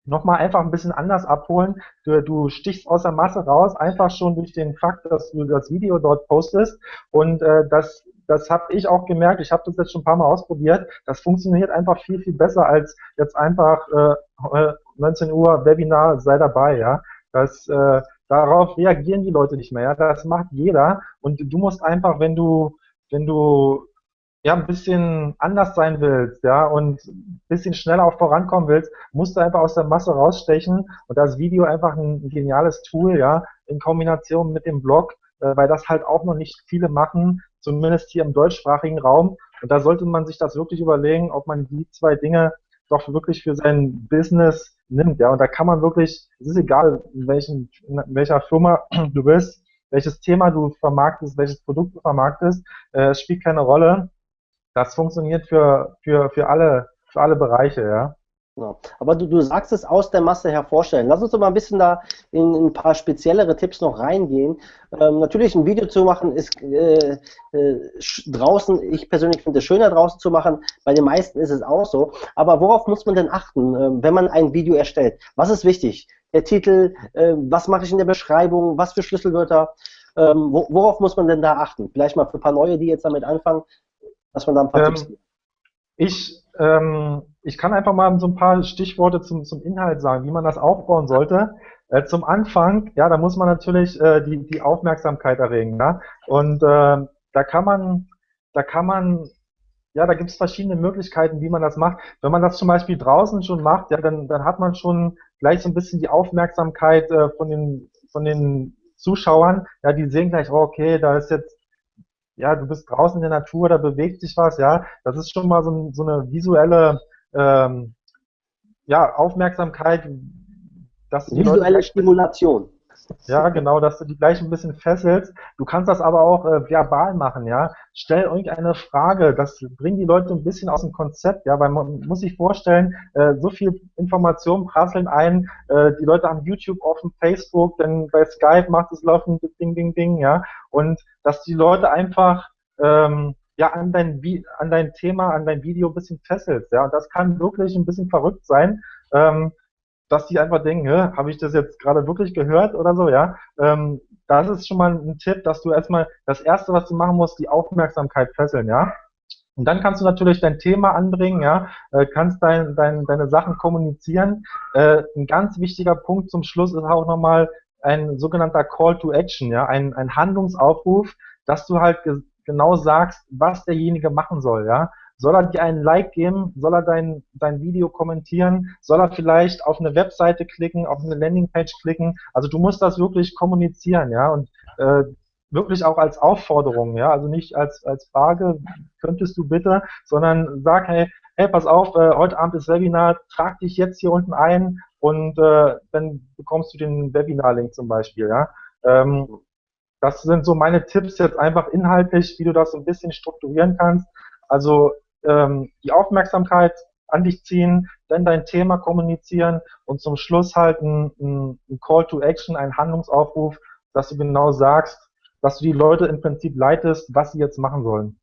C: nochmal einfach ein bisschen anders abholen. Du, du stichst aus der Masse raus, einfach schon durch den Fakt, dass du das Video dort postest. Und äh, das das habe ich auch gemerkt, ich habe das jetzt schon ein paar Mal ausprobiert, das funktioniert einfach viel, viel besser als jetzt einfach äh, 19 Uhr Webinar, sei dabei, ja. Das, äh, darauf reagieren die Leute nicht mehr, ja. Das macht jeder und du musst einfach, wenn du, wenn du ja, ein bisschen anders sein willst, ja, und ein bisschen schneller auch vorankommen willst, musst du einfach aus der Masse rausstechen und das Video einfach ein geniales Tool, ja, in Kombination mit dem Blog, äh, weil das halt auch noch nicht viele machen, zumindest hier im deutschsprachigen Raum. Und da sollte man sich das wirklich überlegen, ob man die zwei Dinge doch wirklich für sein Business nimmt. Ja, und da kann man wirklich, es ist egal, in, welchen, in welcher Firma du bist, welches Thema du vermarktest, welches Produkt du vermarktest, äh, es spielt keine Rolle. Das funktioniert für, für, für alle, für alle Bereiche, ja.
A: Genau. Aber du, du sagst es aus der Masse hervorstellen. Lass uns doch mal ein bisschen da in, in ein paar speziellere Tipps noch reingehen. Ähm, natürlich ein Video zu machen ist äh, äh, draußen, ich persönlich finde es schöner draußen zu machen, bei den meisten ist es auch so. Aber worauf muss man denn achten, äh, wenn man ein Video erstellt? Was ist wichtig? Der Titel, äh, was mache ich in der Beschreibung, was für Schlüsselwörter, ähm, wo, worauf muss man denn da achten? Vielleicht mal für ein paar Neue, die jetzt damit anfangen, dass man da ein paar
C: ähm, Tipps gibt. Ich ähm, ich kann einfach mal so ein paar Stichworte zum, zum Inhalt sagen, wie man das aufbauen sollte. Äh, zum Anfang, ja, da muss man natürlich äh, die, die Aufmerksamkeit erregen. Ja? Und äh, da kann man, da kann man, ja, da gibt es verschiedene Möglichkeiten, wie man das macht. Wenn man das zum Beispiel draußen schon macht, ja, dann, dann hat man schon gleich so ein bisschen die Aufmerksamkeit äh, von den, von den Zuschauern. Ja, die sehen gleich, oh, okay, da ist jetzt ja, du bist draußen in der Natur, da bewegt sich was, ja, das ist schon mal so, so eine visuelle ähm, ja, Aufmerksamkeit,
A: dass Visuelle Stimulation.
C: Ja, genau, dass du die gleich ein bisschen fesselst. Du kannst das aber auch äh, verbal machen, ja. Stell irgendeine Frage, das bringt die Leute ein bisschen aus dem Konzept, ja, weil man muss sich vorstellen, äh, so viel Informationen prasseln ein, äh, die Leute haben YouTube offen, Facebook, dann bei Skype macht es laufen, ding, ding, ding, ja. Und dass die Leute einfach ähm, ja an dein, an dein Thema, an dein Video ein bisschen fesselst. Ja, und das kann wirklich ein bisschen verrückt sein, ähm, dass die einfach denken, habe ich das jetzt gerade wirklich gehört oder so, ja. Ähm, das ist schon mal ein Tipp, dass du erstmal das erste, was du machen musst, die Aufmerksamkeit fesseln, ja. Und dann kannst du natürlich dein Thema anbringen, ja, äh, kannst dein, dein, deine Sachen kommunizieren. Äh, ein ganz wichtiger Punkt zum Schluss ist auch nochmal ein sogenannter Call to Action, ja, ein, ein Handlungsaufruf, dass du halt genau sagst, was derjenige machen soll, ja. Soll er dir einen Like geben? Soll er dein, dein Video kommentieren? Soll er vielleicht auf eine Webseite klicken, auf eine Landingpage klicken? Also du musst das wirklich kommunizieren, ja. Und äh, wirklich auch als Aufforderung, ja, also nicht als, als Frage, könntest du bitte, sondern sag, hey, hey, pass auf, äh, heute Abend ist Webinar, trag dich jetzt hier unten ein und äh, dann bekommst du den Webinar-Link zum Beispiel, ja. Ähm, das sind so meine Tipps jetzt einfach inhaltlich, wie du das so ein bisschen strukturieren kannst. Also ähm, die Aufmerksamkeit an dich ziehen, dann dein Thema kommunizieren und zum Schluss halt ein, ein Call to Action, ein Handlungsaufruf, dass du genau sagst, dass du die Leute im Prinzip leitest, was sie jetzt machen sollen.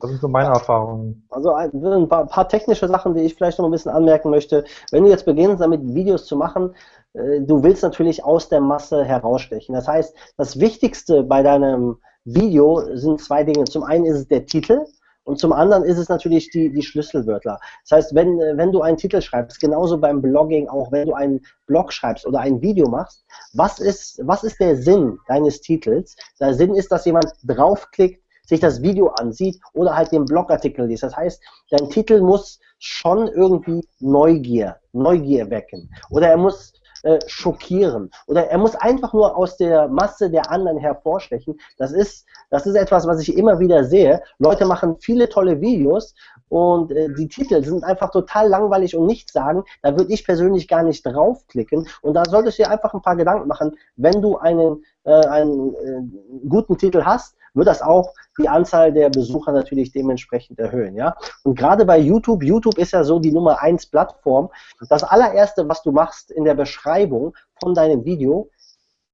C: Das sind so meine Erfahrungen.
A: Also ein paar, paar, technische Sachen, die ich vielleicht noch ein bisschen anmerken möchte. Wenn du jetzt beginnst, damit Videos zu machen, du willst natürlich aus der Masse herausstechen. Das heißt, das Wichtigste bei deinem Video sind zwei Dinge. Zum einen ist es der Titel und zum anderen ist es natürlich die, die Schlüsselwörter. Das heißt, wenn, wenn du einen Titel schreibst, genauso beim Blogging, auch wenn du einen Blog schreibst oder ein Video machst, was ist, was ist der Sinn deines Titels? Der Sinn ist, dass jemand draufklickt, sich das Video ansieht oder halt den Blogartikel liest. Das heißt, dein Titel muss schon irgendwie Neugier, Neugier wecken. Oder er muss äh, schockieren. Oder er muss einfach nur aus der Masse der anderen hervorstechen. Das ist, das ist etwas, was ich immer wieder sehe. Leute machen viele tolle Videos und äh, die Titel sind einfach total langweilig und nichts sagen. Da würde ich persönlich gar nicht draufklicken. Und da solltest du dir einfach ein paar Gedanken machen, wenn du einen, äh, einen äh, guten Titel hast, wird das auch die Anzahl der Besucher natürlich dementsprechend erhöhen. Ja? Und gerade bei YouTube, YouTube ist ja so die Nummer 1 Plattform. Das allererste, was du machst in der Beschreibung von deinem Video,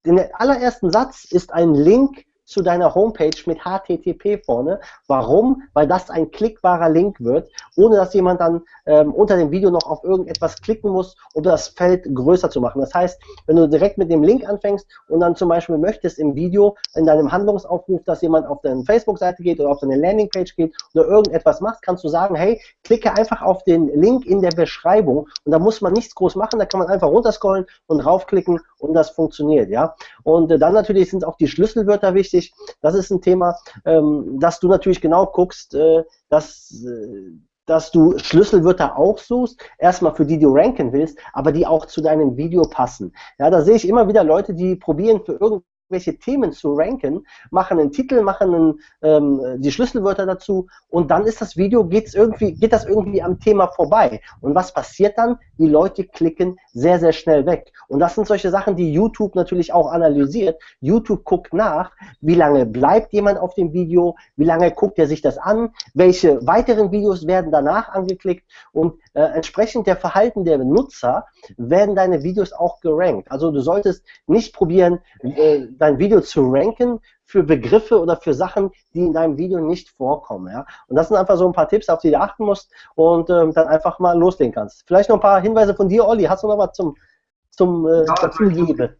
A: den allerersten Satz ist ein Link zu deiner Homepage mit HTTP vorne. Warum? Weil das ein klickbarer Link wird, ohne dass jemand dann ähm, unter dem Video noch auf irgendetwas klicken muss, um das Feld größer zu machen. Das heißt, wenn du direkt mit dem Link anfängst und dann zum Beispiel möchtest im Video, in deinem Handlungsaufruf, dass jemand auf deine Facebook-Seite geht oder auf deine Landingpage geht oder irgendetwas macht, kannst du sagen, hey, klicke einfach auf den Link in der Beschreibung und da muss man nichts groß machen, da kann man einfach runterscrollen und raufklicken und das funktioniert, ja. Und äh, dann natürlich sind auch die Schlüsselwörter wichtig. Das ist ein Thema, ähm, dass du natürlich genau guckst, äh, dass äh, dass du Schlüsselwörter auch suchst, erstmal für die du ranken willst, aber die auch zu deinem Video passen. Ja, da sehe ich immer wieder Leute, die probieren für irgendein welche Themen zu ranken, machen einen Titel, machen einen, ähm, die Schlüsselwörter dazu und dann ist das Video, geht's irgendwie, geht das irgendwie am Thema vorbei. Und was passiert dann? Die Leute klicken sehr, sehr schnell weg. Und das sind solche Sachen, die YouTube natürlich auch analysiert. YouTube guckt nach, wie lange bleibt jemand auf dem Video, wie lange guckt er sich das an, welche weiteren Videos werden danach angeklickt und äh, entsprechend der Verhalten der Nutzer werden deine Videos auch gerankt. Also du solltest nicht probieren, äh, dein Video zu ranken für Begriffe oder für Sachen, die in deinem Video nicht vorkommen. Ja? Und das sind einfach so ein paar Tipps, auf die du achten musst und ähm, dann einfach mal loslegen kannst. Vielleicht noch ein paar Hinweise von dir, Olli. Hast du noch was zum, zum äh, ja, dazu geben?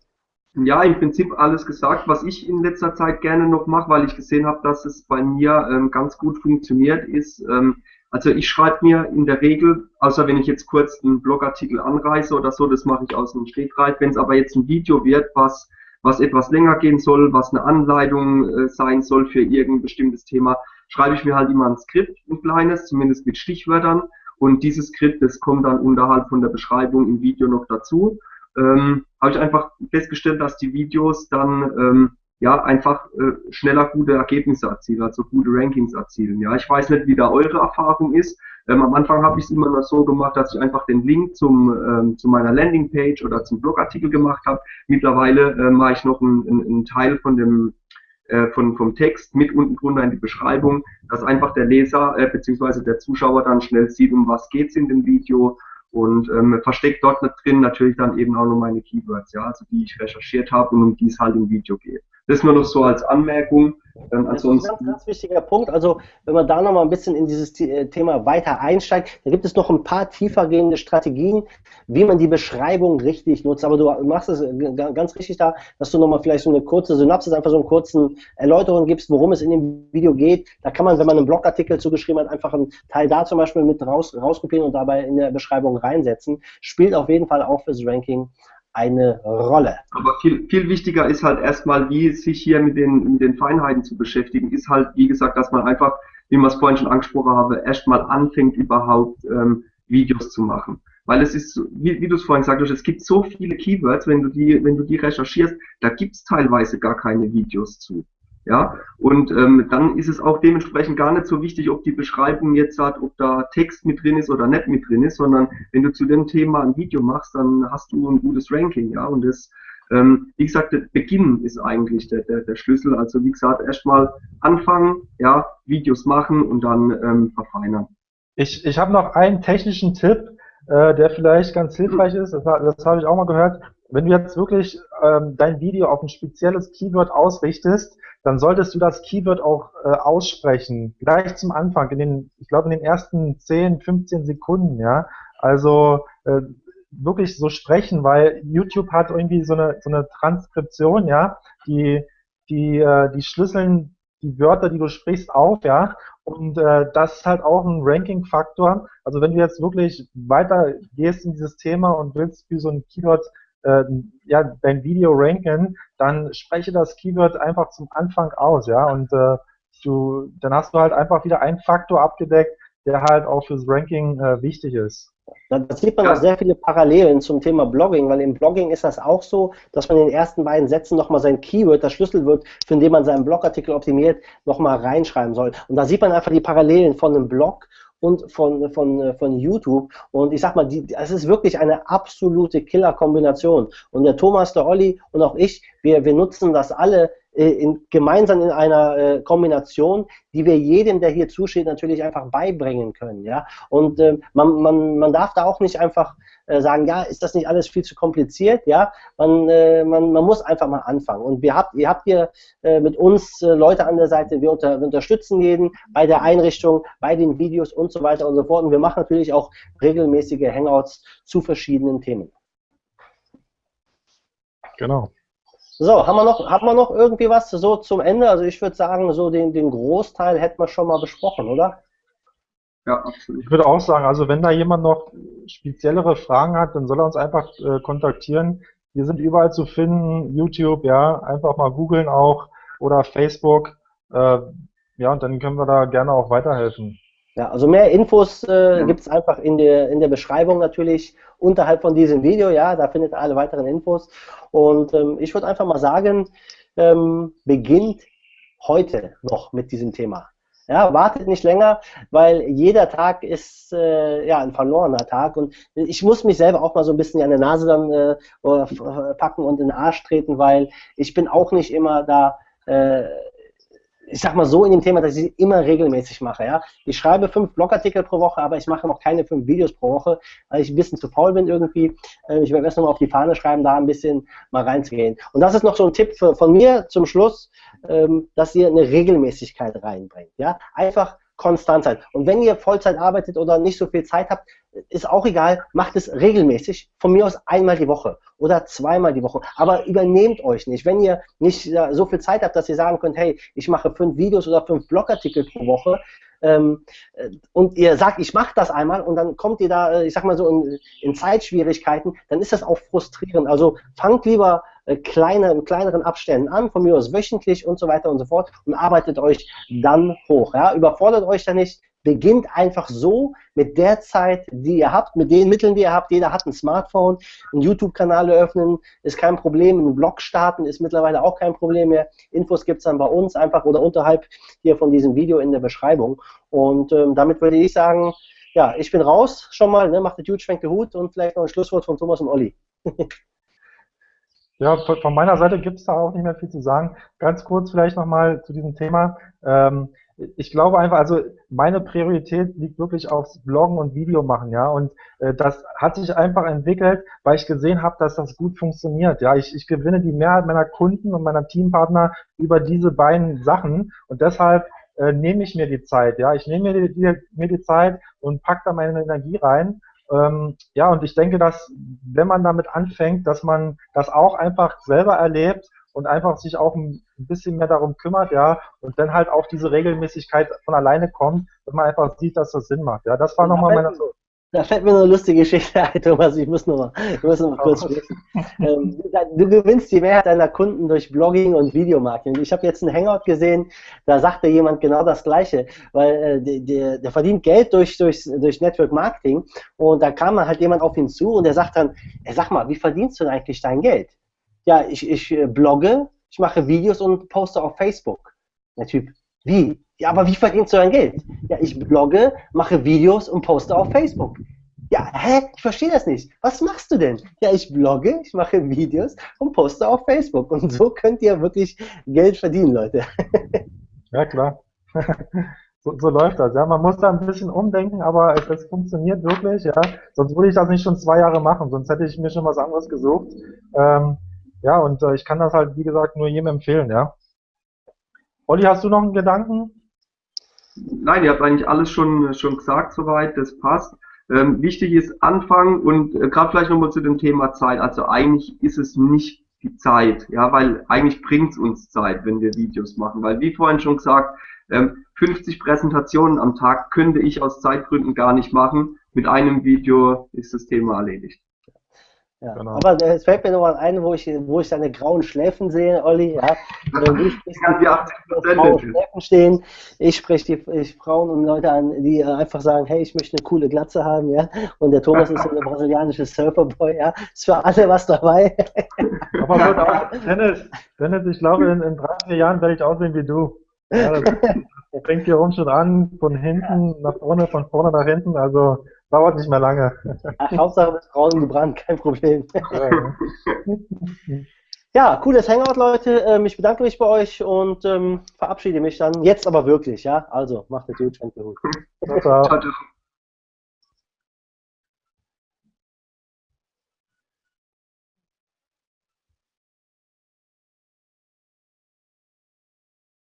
B: Ja, im Prinzip alles gesagt. Was ich in letzter Zeit gerne noch mache, weil ich gesehen habe, dass es bei mir ähm, ganz gut funktioniert, ist, ähm, also ich schreibe mir in der Regel, außer wenn ich jetzt kurz einen Blogartikel anreiße oder so, das mache ich aus dem Stegreif. Wenn es aber jetzt ein Video wird, was was etwas länger gehen soll, was eine Anleitung äh, sein soll für irgendein bestimmtes Thema, schreibe ich mir halt immer ein Skript, ein kleines, zumindest mit Stichwörtern. Und dieses Skript, das kommt dann unterhalb von der Beschreibung im Video noch dazu. Ähm, habe ich einfach festgestellt, dass die Videos dann ähm, ja einfach äh, schneller gute Ergebnisse erzielen, also gute Rankings erzielen. Ja, ich weiß nicht, wie da eure Erfahrung ist. Ähm, am Anfang habe ich es immer noch so gemacht, dass ich einfach den Link zum ähm, zu meiner Landingpage oder zum Blogartikel gemacht habe. Mittlerweile äh, mache ich noch einen, einen Teil von dem äh, von, vom Text mit unten drunter in die Beschreibung, dass einfach der Leser äh, bzw. der Zuschauer dann schnell sieht, um was geht's in dem Video und ähm, versteckt dort drin natürlich dann eben auch noch meine Keywords, ja, also die ich recherchiert habe und um die es halt im Video geht. Das nur noch so als Anmerkung.
A: Ähm, das ist ein ganz, ganz wichtiger Punkt. Also wenn man da noch mal ein bisschen in dieses äh, Thema weiter einsteigt, da gibt es noch ein paar tiefergehende Strategien, wie man die Beschreibung richtig nutzt. Aber du machst es äh, ganz richtig da, dass du noch mal vielleicht so eine kurze Synapsis, einfach so einen kurzen Erläuterung gibst, worum es in dem Video geht. Da kann man, wenn man einen Blogartikel zugeschrieben hat, einfach einen Teil da zum Beispiel mit raus, rauskopieren und dabei in der Beschreibung reinsetzen. Spielt auf jeden Fall auch fürs Ranking eine Rolle.
B: Aber viel, viel wichtiger ist halt erstmal, wie sich hier mit den, mit den Feinheiten zu beschäftigen, ist halt, wie gesagt, dass man einfach, wie man es vorhin schon angesprochen habe, erstmal anfängt überhaupt ähm, Videos zu machen. Weil es ist, wie, wie du es vorhin sagtest, es gibt so viele Keywords, wenn du die, wenn du die recherchierst, da gibt es teilweise gar keine Videos zu. Ja, und ähm, dann ist es auch dementsprechend gar nicht so wichtig, ob die Beschreibung jetzt hat, ob da Text mit drin ist oder nicht mit drin ist, sondern wenn du zu dem Thema ein Video machst, dann hast du ein gutes Ranking, ja. Und das, ähm, wie gesagt, der Beginn ist eigentlich der, der, der Schlüssel. Also wie gesagt, erstmal anfangen, ja, Videos machen und dann ähm, verfeinern.
C: Ich, ich habe noch einen technischen Tipp, äh, der vielleicht ganz hilfreich ist. Das, das habe ich auch mal gehört. Wenn du jetzt wirklich ähm, dein Video auf ein spezielles Keyword ausrichtest, dann solltest du das Keyword auch äh, aussprechen. Gleich zum Anfang, in den, ich glaube in den ersten 10, 15 Sekunden, ja. Also äh, wirklich so sprechen, weil YouTube hat irgendwie so eine, so eine Transkription, ja, die, die, äh, die schlüsseln die Wörter, die du sprichst, auf, ja. Und äh, das ist halt auch ein Ranking-Faktor. Also wenn du jetzt wirklich weiter gehst in dieses Thema und willst für so ein Keyword äh, ja, dein Video ranken, dann spreche das Keyword einfach zum Anfang aus, ja. Und äh, du, dann hast du halt einfach wieder einen Faktor abgedeckt, der halt auch fürs Ranking äh, wichtig ist.
A: Da, sieht man auch sehr viele Parallelen zum Thema Blogging, weil im Blogging ist das auch so, dass man in den ersten beiden Sätzen nochmal sein Keyword, das Schlüsselwort, für den man seinen Blogartikel optimiert, nochmal reinschreiben soll. Und da sieht man einfach die Parallelen von einem Blog und von, von, von YouTube. Und ich sag mal, die, es ist wirklich eine absolute Killer-Kombination. Und der Thomas, der Olli und auch ich, wir, wir nutzen das alle in, gemeinsam in einer äh, Kombination, die wir jedem, der hier zusteht, natürlich einfach beibringen können. Ja? Und äh, man, man, man darf da auch nicht einfach äh, sagen, ja, ist das nicht alles viel zu kompliziert? Ja, man, äh, man, man muss einfach mal anfangen. Und wir habt, ihr habt hier äh, mit uns Leute an der Seite, wir, unter, wir unterstützen jeden bei der Einrichtung, bei den Videos und so weiter und so fort. Und wir machen natürlich auch regelmäßige Hangouts zu verschiedenen Themen.
C: Genau.
A: So, haben wir noch, haben wir noch irgendwie was so zum Ende? Also ich würde sagen, so den, den Großteil hätten wir schon mal besprochen, oder?
C: Ja, absolut. Ich würde auch sagen, also wenn da jemand noch speziellere Fragen hat, dann soll er uns einfach äh, kontaktieren. Wir sind überall zu finden, YouTube, ja, einfach mal googeln auch oder Facebook. Äh, ja, und dann können wir da gerne auch weiterhelfen.
A: Ja, also mehr Infos äh, ja. gibt es einfach in der, in der Beschreibung natürlich unterhalb von diesem Video. Ja, da findet ihr alle weiteren Infos. Und ähm, ich würde einfach mal sagen, ähm, beginnt heute noch mit diesem Thema. Ja, wartet nicht länger, weil jeder Tag ist äh, ja ein verlorener Tag und ich muss mich selber auch mal so ein bisschen an der Nase dann äh, packen und in den Arsch treten, weil ich bin auch nicht immer da äh, ich sag mal so in dem Thema, dass ich sie immer regelmäßig mache. Ja? Ich schreibe fünf Blogartikel pro Woche, aber ich mache noch keine fünf Videos pro Woche, weil ich ein bisschen zu faul bin irgendwie. Äh, ich werde erst nochmal auf die Fahne schreiben, da ein bisschen mal reinzugehen. Und das ist noch so ein Tipp von mir zum Schluss, ähm, dass ihr eine Regelmäßigkeit reinbringt. Ja? Einfach konstant sein. Und wenn ihr Vollzeit arbeitet oder nicht so viel Zeit habt, ist auch egal, macht es regelmäßig, von mir aus einmal die Woche oder zweimal die Woche. Aber übernehmt euch nicht. Wenn ihr nicht so viel Zeit habt, dass ihr sagen könnt, hey, ich mache fünf Videos oder fünf Blogartikel pro Woche, ähm, äh, und ihr sagt, ich mache das einmal und dann kommt ihr da, äh, ich sag mal so, in, in Zeitschwierigkeiten, dann ist das auch frustrierend. Also fangt lieber äh, kleine, in kleineren Abständen an, von mir aus wöchentlich und so weiter und so fort und arbeitet euch dann hoch. Ja? Überfordert euch da nicht, beginnt einfach so mit der Zeit, die ihr habt, mit den Mitteln, die ihr habt. Jeder hat ein Smartphone, einen YouTube-Kanal eröffnen, ist kein Problem. Einen Blog starten ist mittlerweile auch kein Problem mehr. Infos gibt es dann bei uns einfach oder unterhalb hier von diesem Video in der Beschreibung. Und ähm, damit würde ich sagen, ja, ich bin raus schon mal, ne, macht der Dude, schwenkt den Hut und vielleicht noch ein Schlusswort von Thomas und Olli.
C: Ja, von meiner Seite gibt es da auch nicht mehr viel zu sagen. Ganz kurz vielleicht nochmal zu diesem Thema. Ähm, ich glaube einfach, also meine Priorität liegt wirklich aufs Bloggen und Video machen, ja. Und äh, das hat sich einfach entwickelt, weil ich gesehen habe, dass das gut funktioniert. Ja, ich, ich gewinne die Mehrheit meiner Kunden und meiner Teampartner über diese beiden Sachen und deshalb äh, nehme ich mir die Zeit, ja. Ich nehme mir die, mir die Zeit und pack da meine Energie rein. Ähm, ja, und ich denke, dass wenn man damit anfängt, dass man das auch einfach selber erlebt und einfach sich auch ein bisschen mehr darum kümmert, ja, und dann halt auch diese Regelmäßigkeit von alleine kommt, dass man einfach sieht, dass das Sinn macht. Ja, das war nochmal meine.
A: Da fällt mir eine lustige Geschichte ein, Thomas. Ich muss noch mal, ich muss noch mal kurz sprechen. Ähm, du gewinnst die Mehrheit deiner Kunden durch Blogging und Videomarketing. Ich habe jetzt einen Hangout gesehen, da sagte jemand genau das Gleiche, weil äh, der, der, verdient Geld durch, durch, durch Network Marketing und da kam halt jemand auf ihn zu und der sagt dann, sag mal, wie verdienst du denn eigentlich dein Geld? Ja, ich, ich äh, blogge, ich mache Videos und poste auf Facebook. Der Typ, wie? Ja, aber wie verdienst du dein Geld? Ja, ich blogge, mache Videos und poste auf Facebook. Ja, hä? Ich verstehe das nicht. Was machst du denn? Ja, ich blogge, ich mache Videos und poste auf Facebook. Und so könnt ihr wirklich Geld verdienen, Leute.
C: Ja, klar. So, so läuft das, ja. Man muss da ein bisschen umdenken, aber es, funktioniert wirklich, ja. Sonst würde ich das nicht schon zwei Jahre machen, sonst hätte ich mir schon was anderes gesucht. Ähm, ja, und äh, ich kann das halt, wie gesagt, nur jedem empfehlen, ja. Olli, hast du noch einen Gedanken?
B: Nein, ihr habt eigentlich alles schon, schon gesagt soweit, das passt. Ähm, wichtig ist Anfangen und äh, gerade vielleicht nochmal zu dem Thema Zeit. Also eigentlich ist es nicht die Zeit, ja, weil eigentlich bringt es uns Zeit, wenn wir Videos machen. Weil wie vorhin schon gesagt, ähm, 50 Präsentationen am Tag könnte ich aus Zeitgründen gar nicht machen. Mit einem Video ist das Thema erledigt.
A: Ja. Genau. Aber es fällt mir nochmal ein, wo ich, wo ich deine grauen Schläfen sehe, Olli. Ja. Du sprichst die 80 grauen Schläfen stehen. Ich spreche die ich Frauen und Leute an, die einfach sagen, hey, ich möchte eine coole Glatze haben, ja. Und der Thomas ist so eine brasilianische Surferboy, ja. Ist für alle was dabei.
C: Aber gut, auch, Dennis, Dennis, ich glaube, in, in drei, vier Jahren werde ich aussehen wie du. Ja, das fängt hier rum schon an, von hinten nach vorne, von vorne nach hinten. Also Dauert nicht mehr lange.
A: Ach, Hauptsache mit Frauen gebrannt, kein Problem. Ja, cooles Hangout, Leute. Ähm, ich bedanke mich bei euch und ähm, verabschiede mich dann. Jetzt aber wirklich, ja? Also, macht es gut,
C: Ciao, ciao. ciao, ciao.